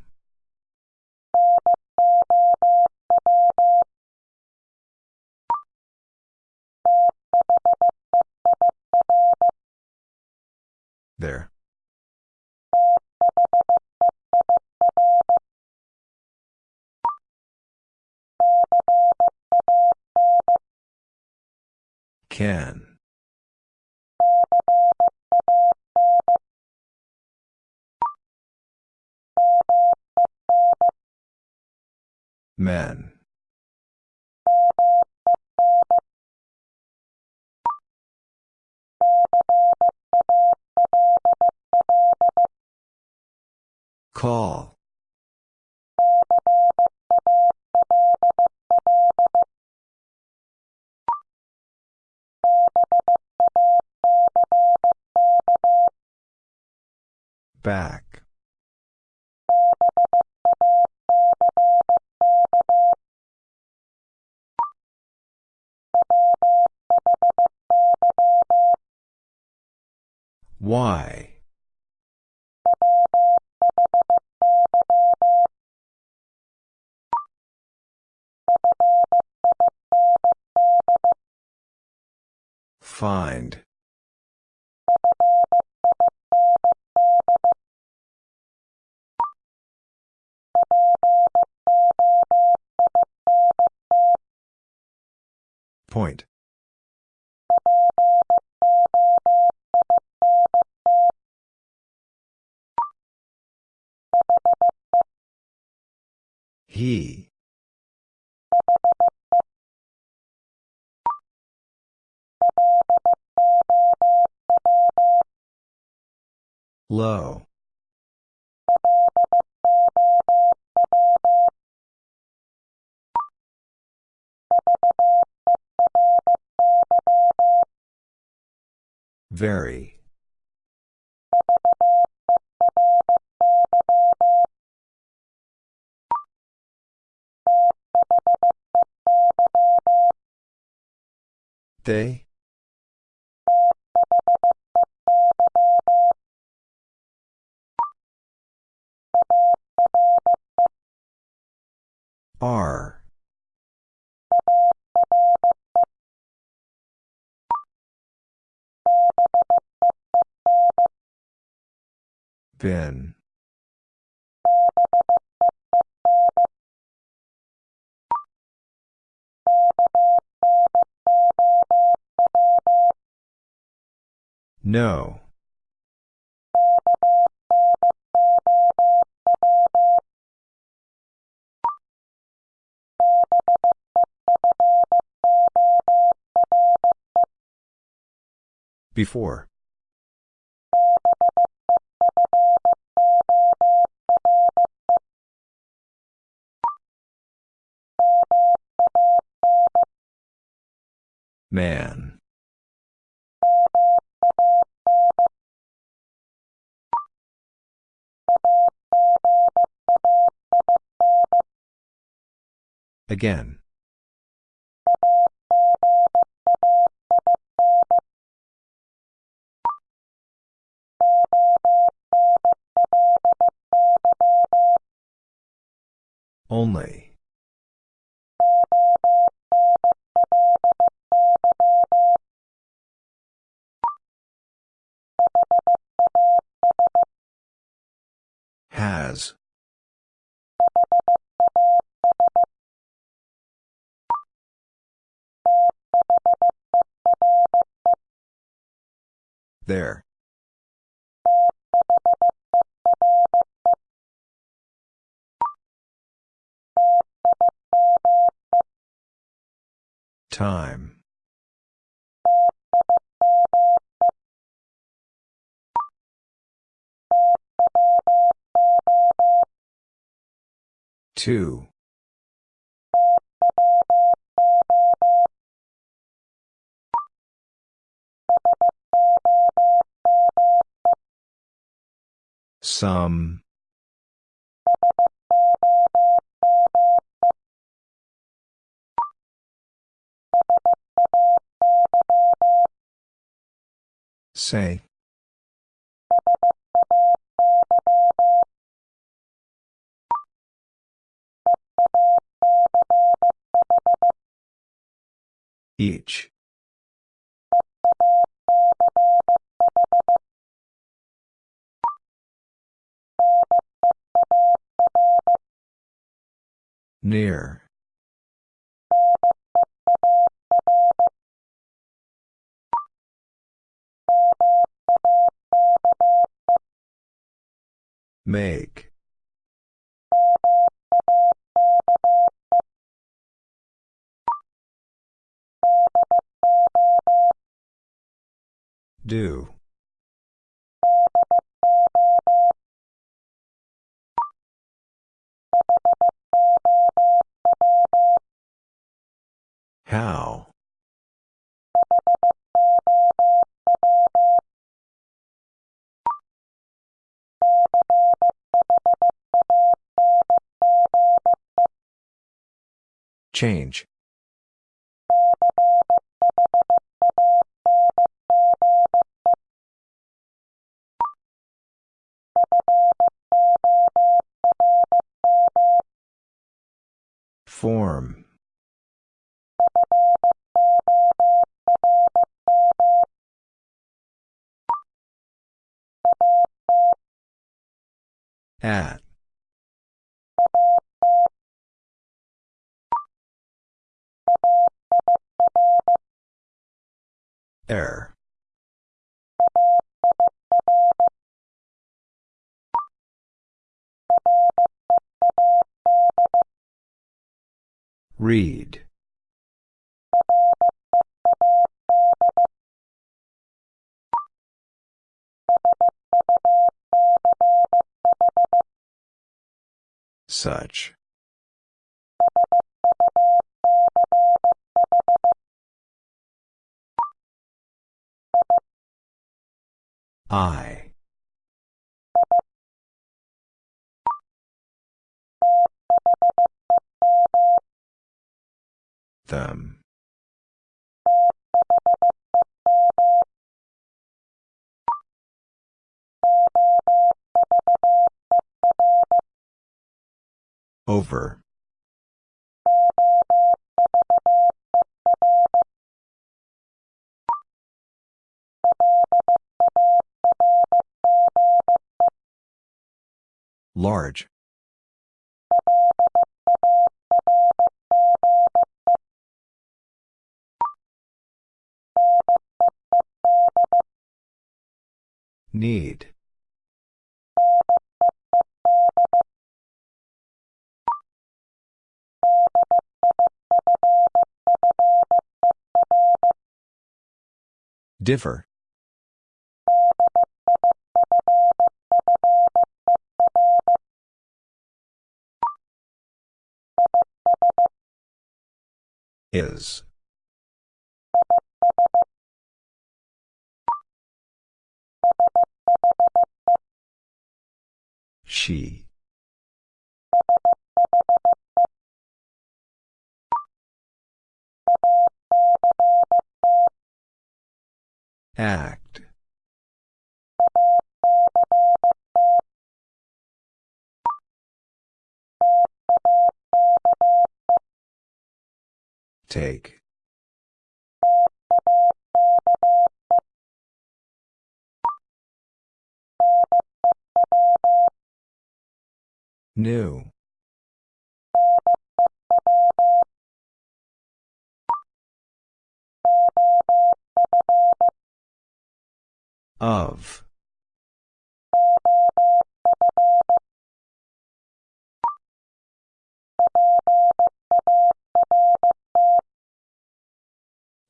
There. Can. Men. Call. Back. Why? Find. Point. He. Low. Very. They. Are. Ben. No. Before. Man. Again. Only. There. Time. Two. Some. Say. Each. Near. Make. Do. How? Change. Form. At. Air. Read. Such. I. Them. Over. Large. Need. Differ. Is. She. Act. Take. New. Of.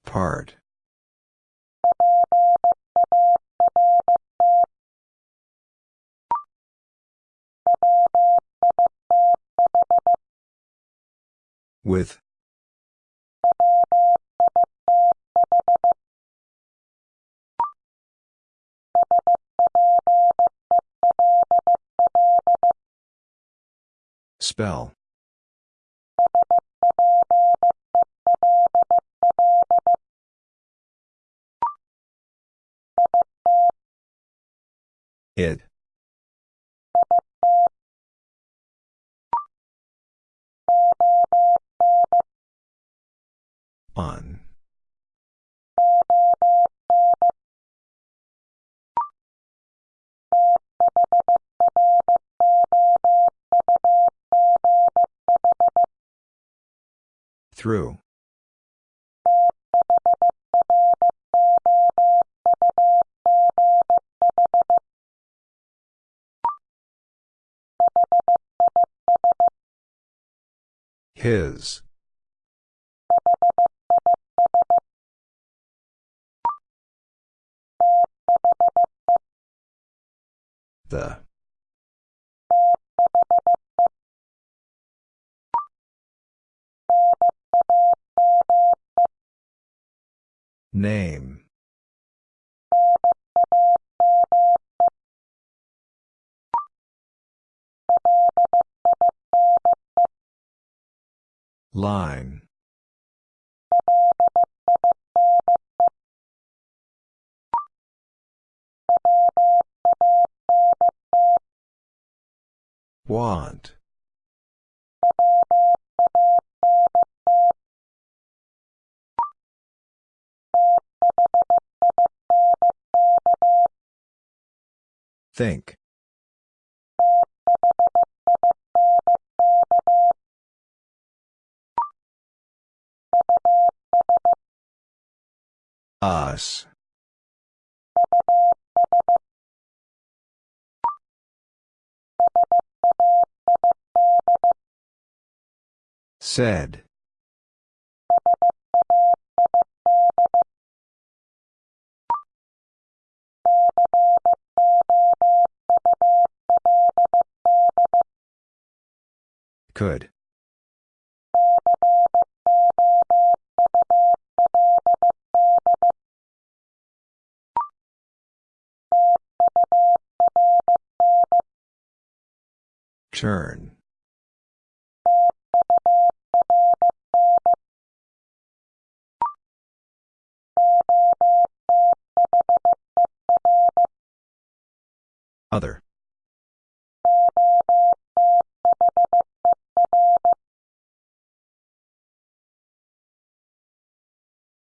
Part. With. Spell. It. On. Through. His. The. Name. Line. Want. Think. Us. Said. Could. Turn. Other.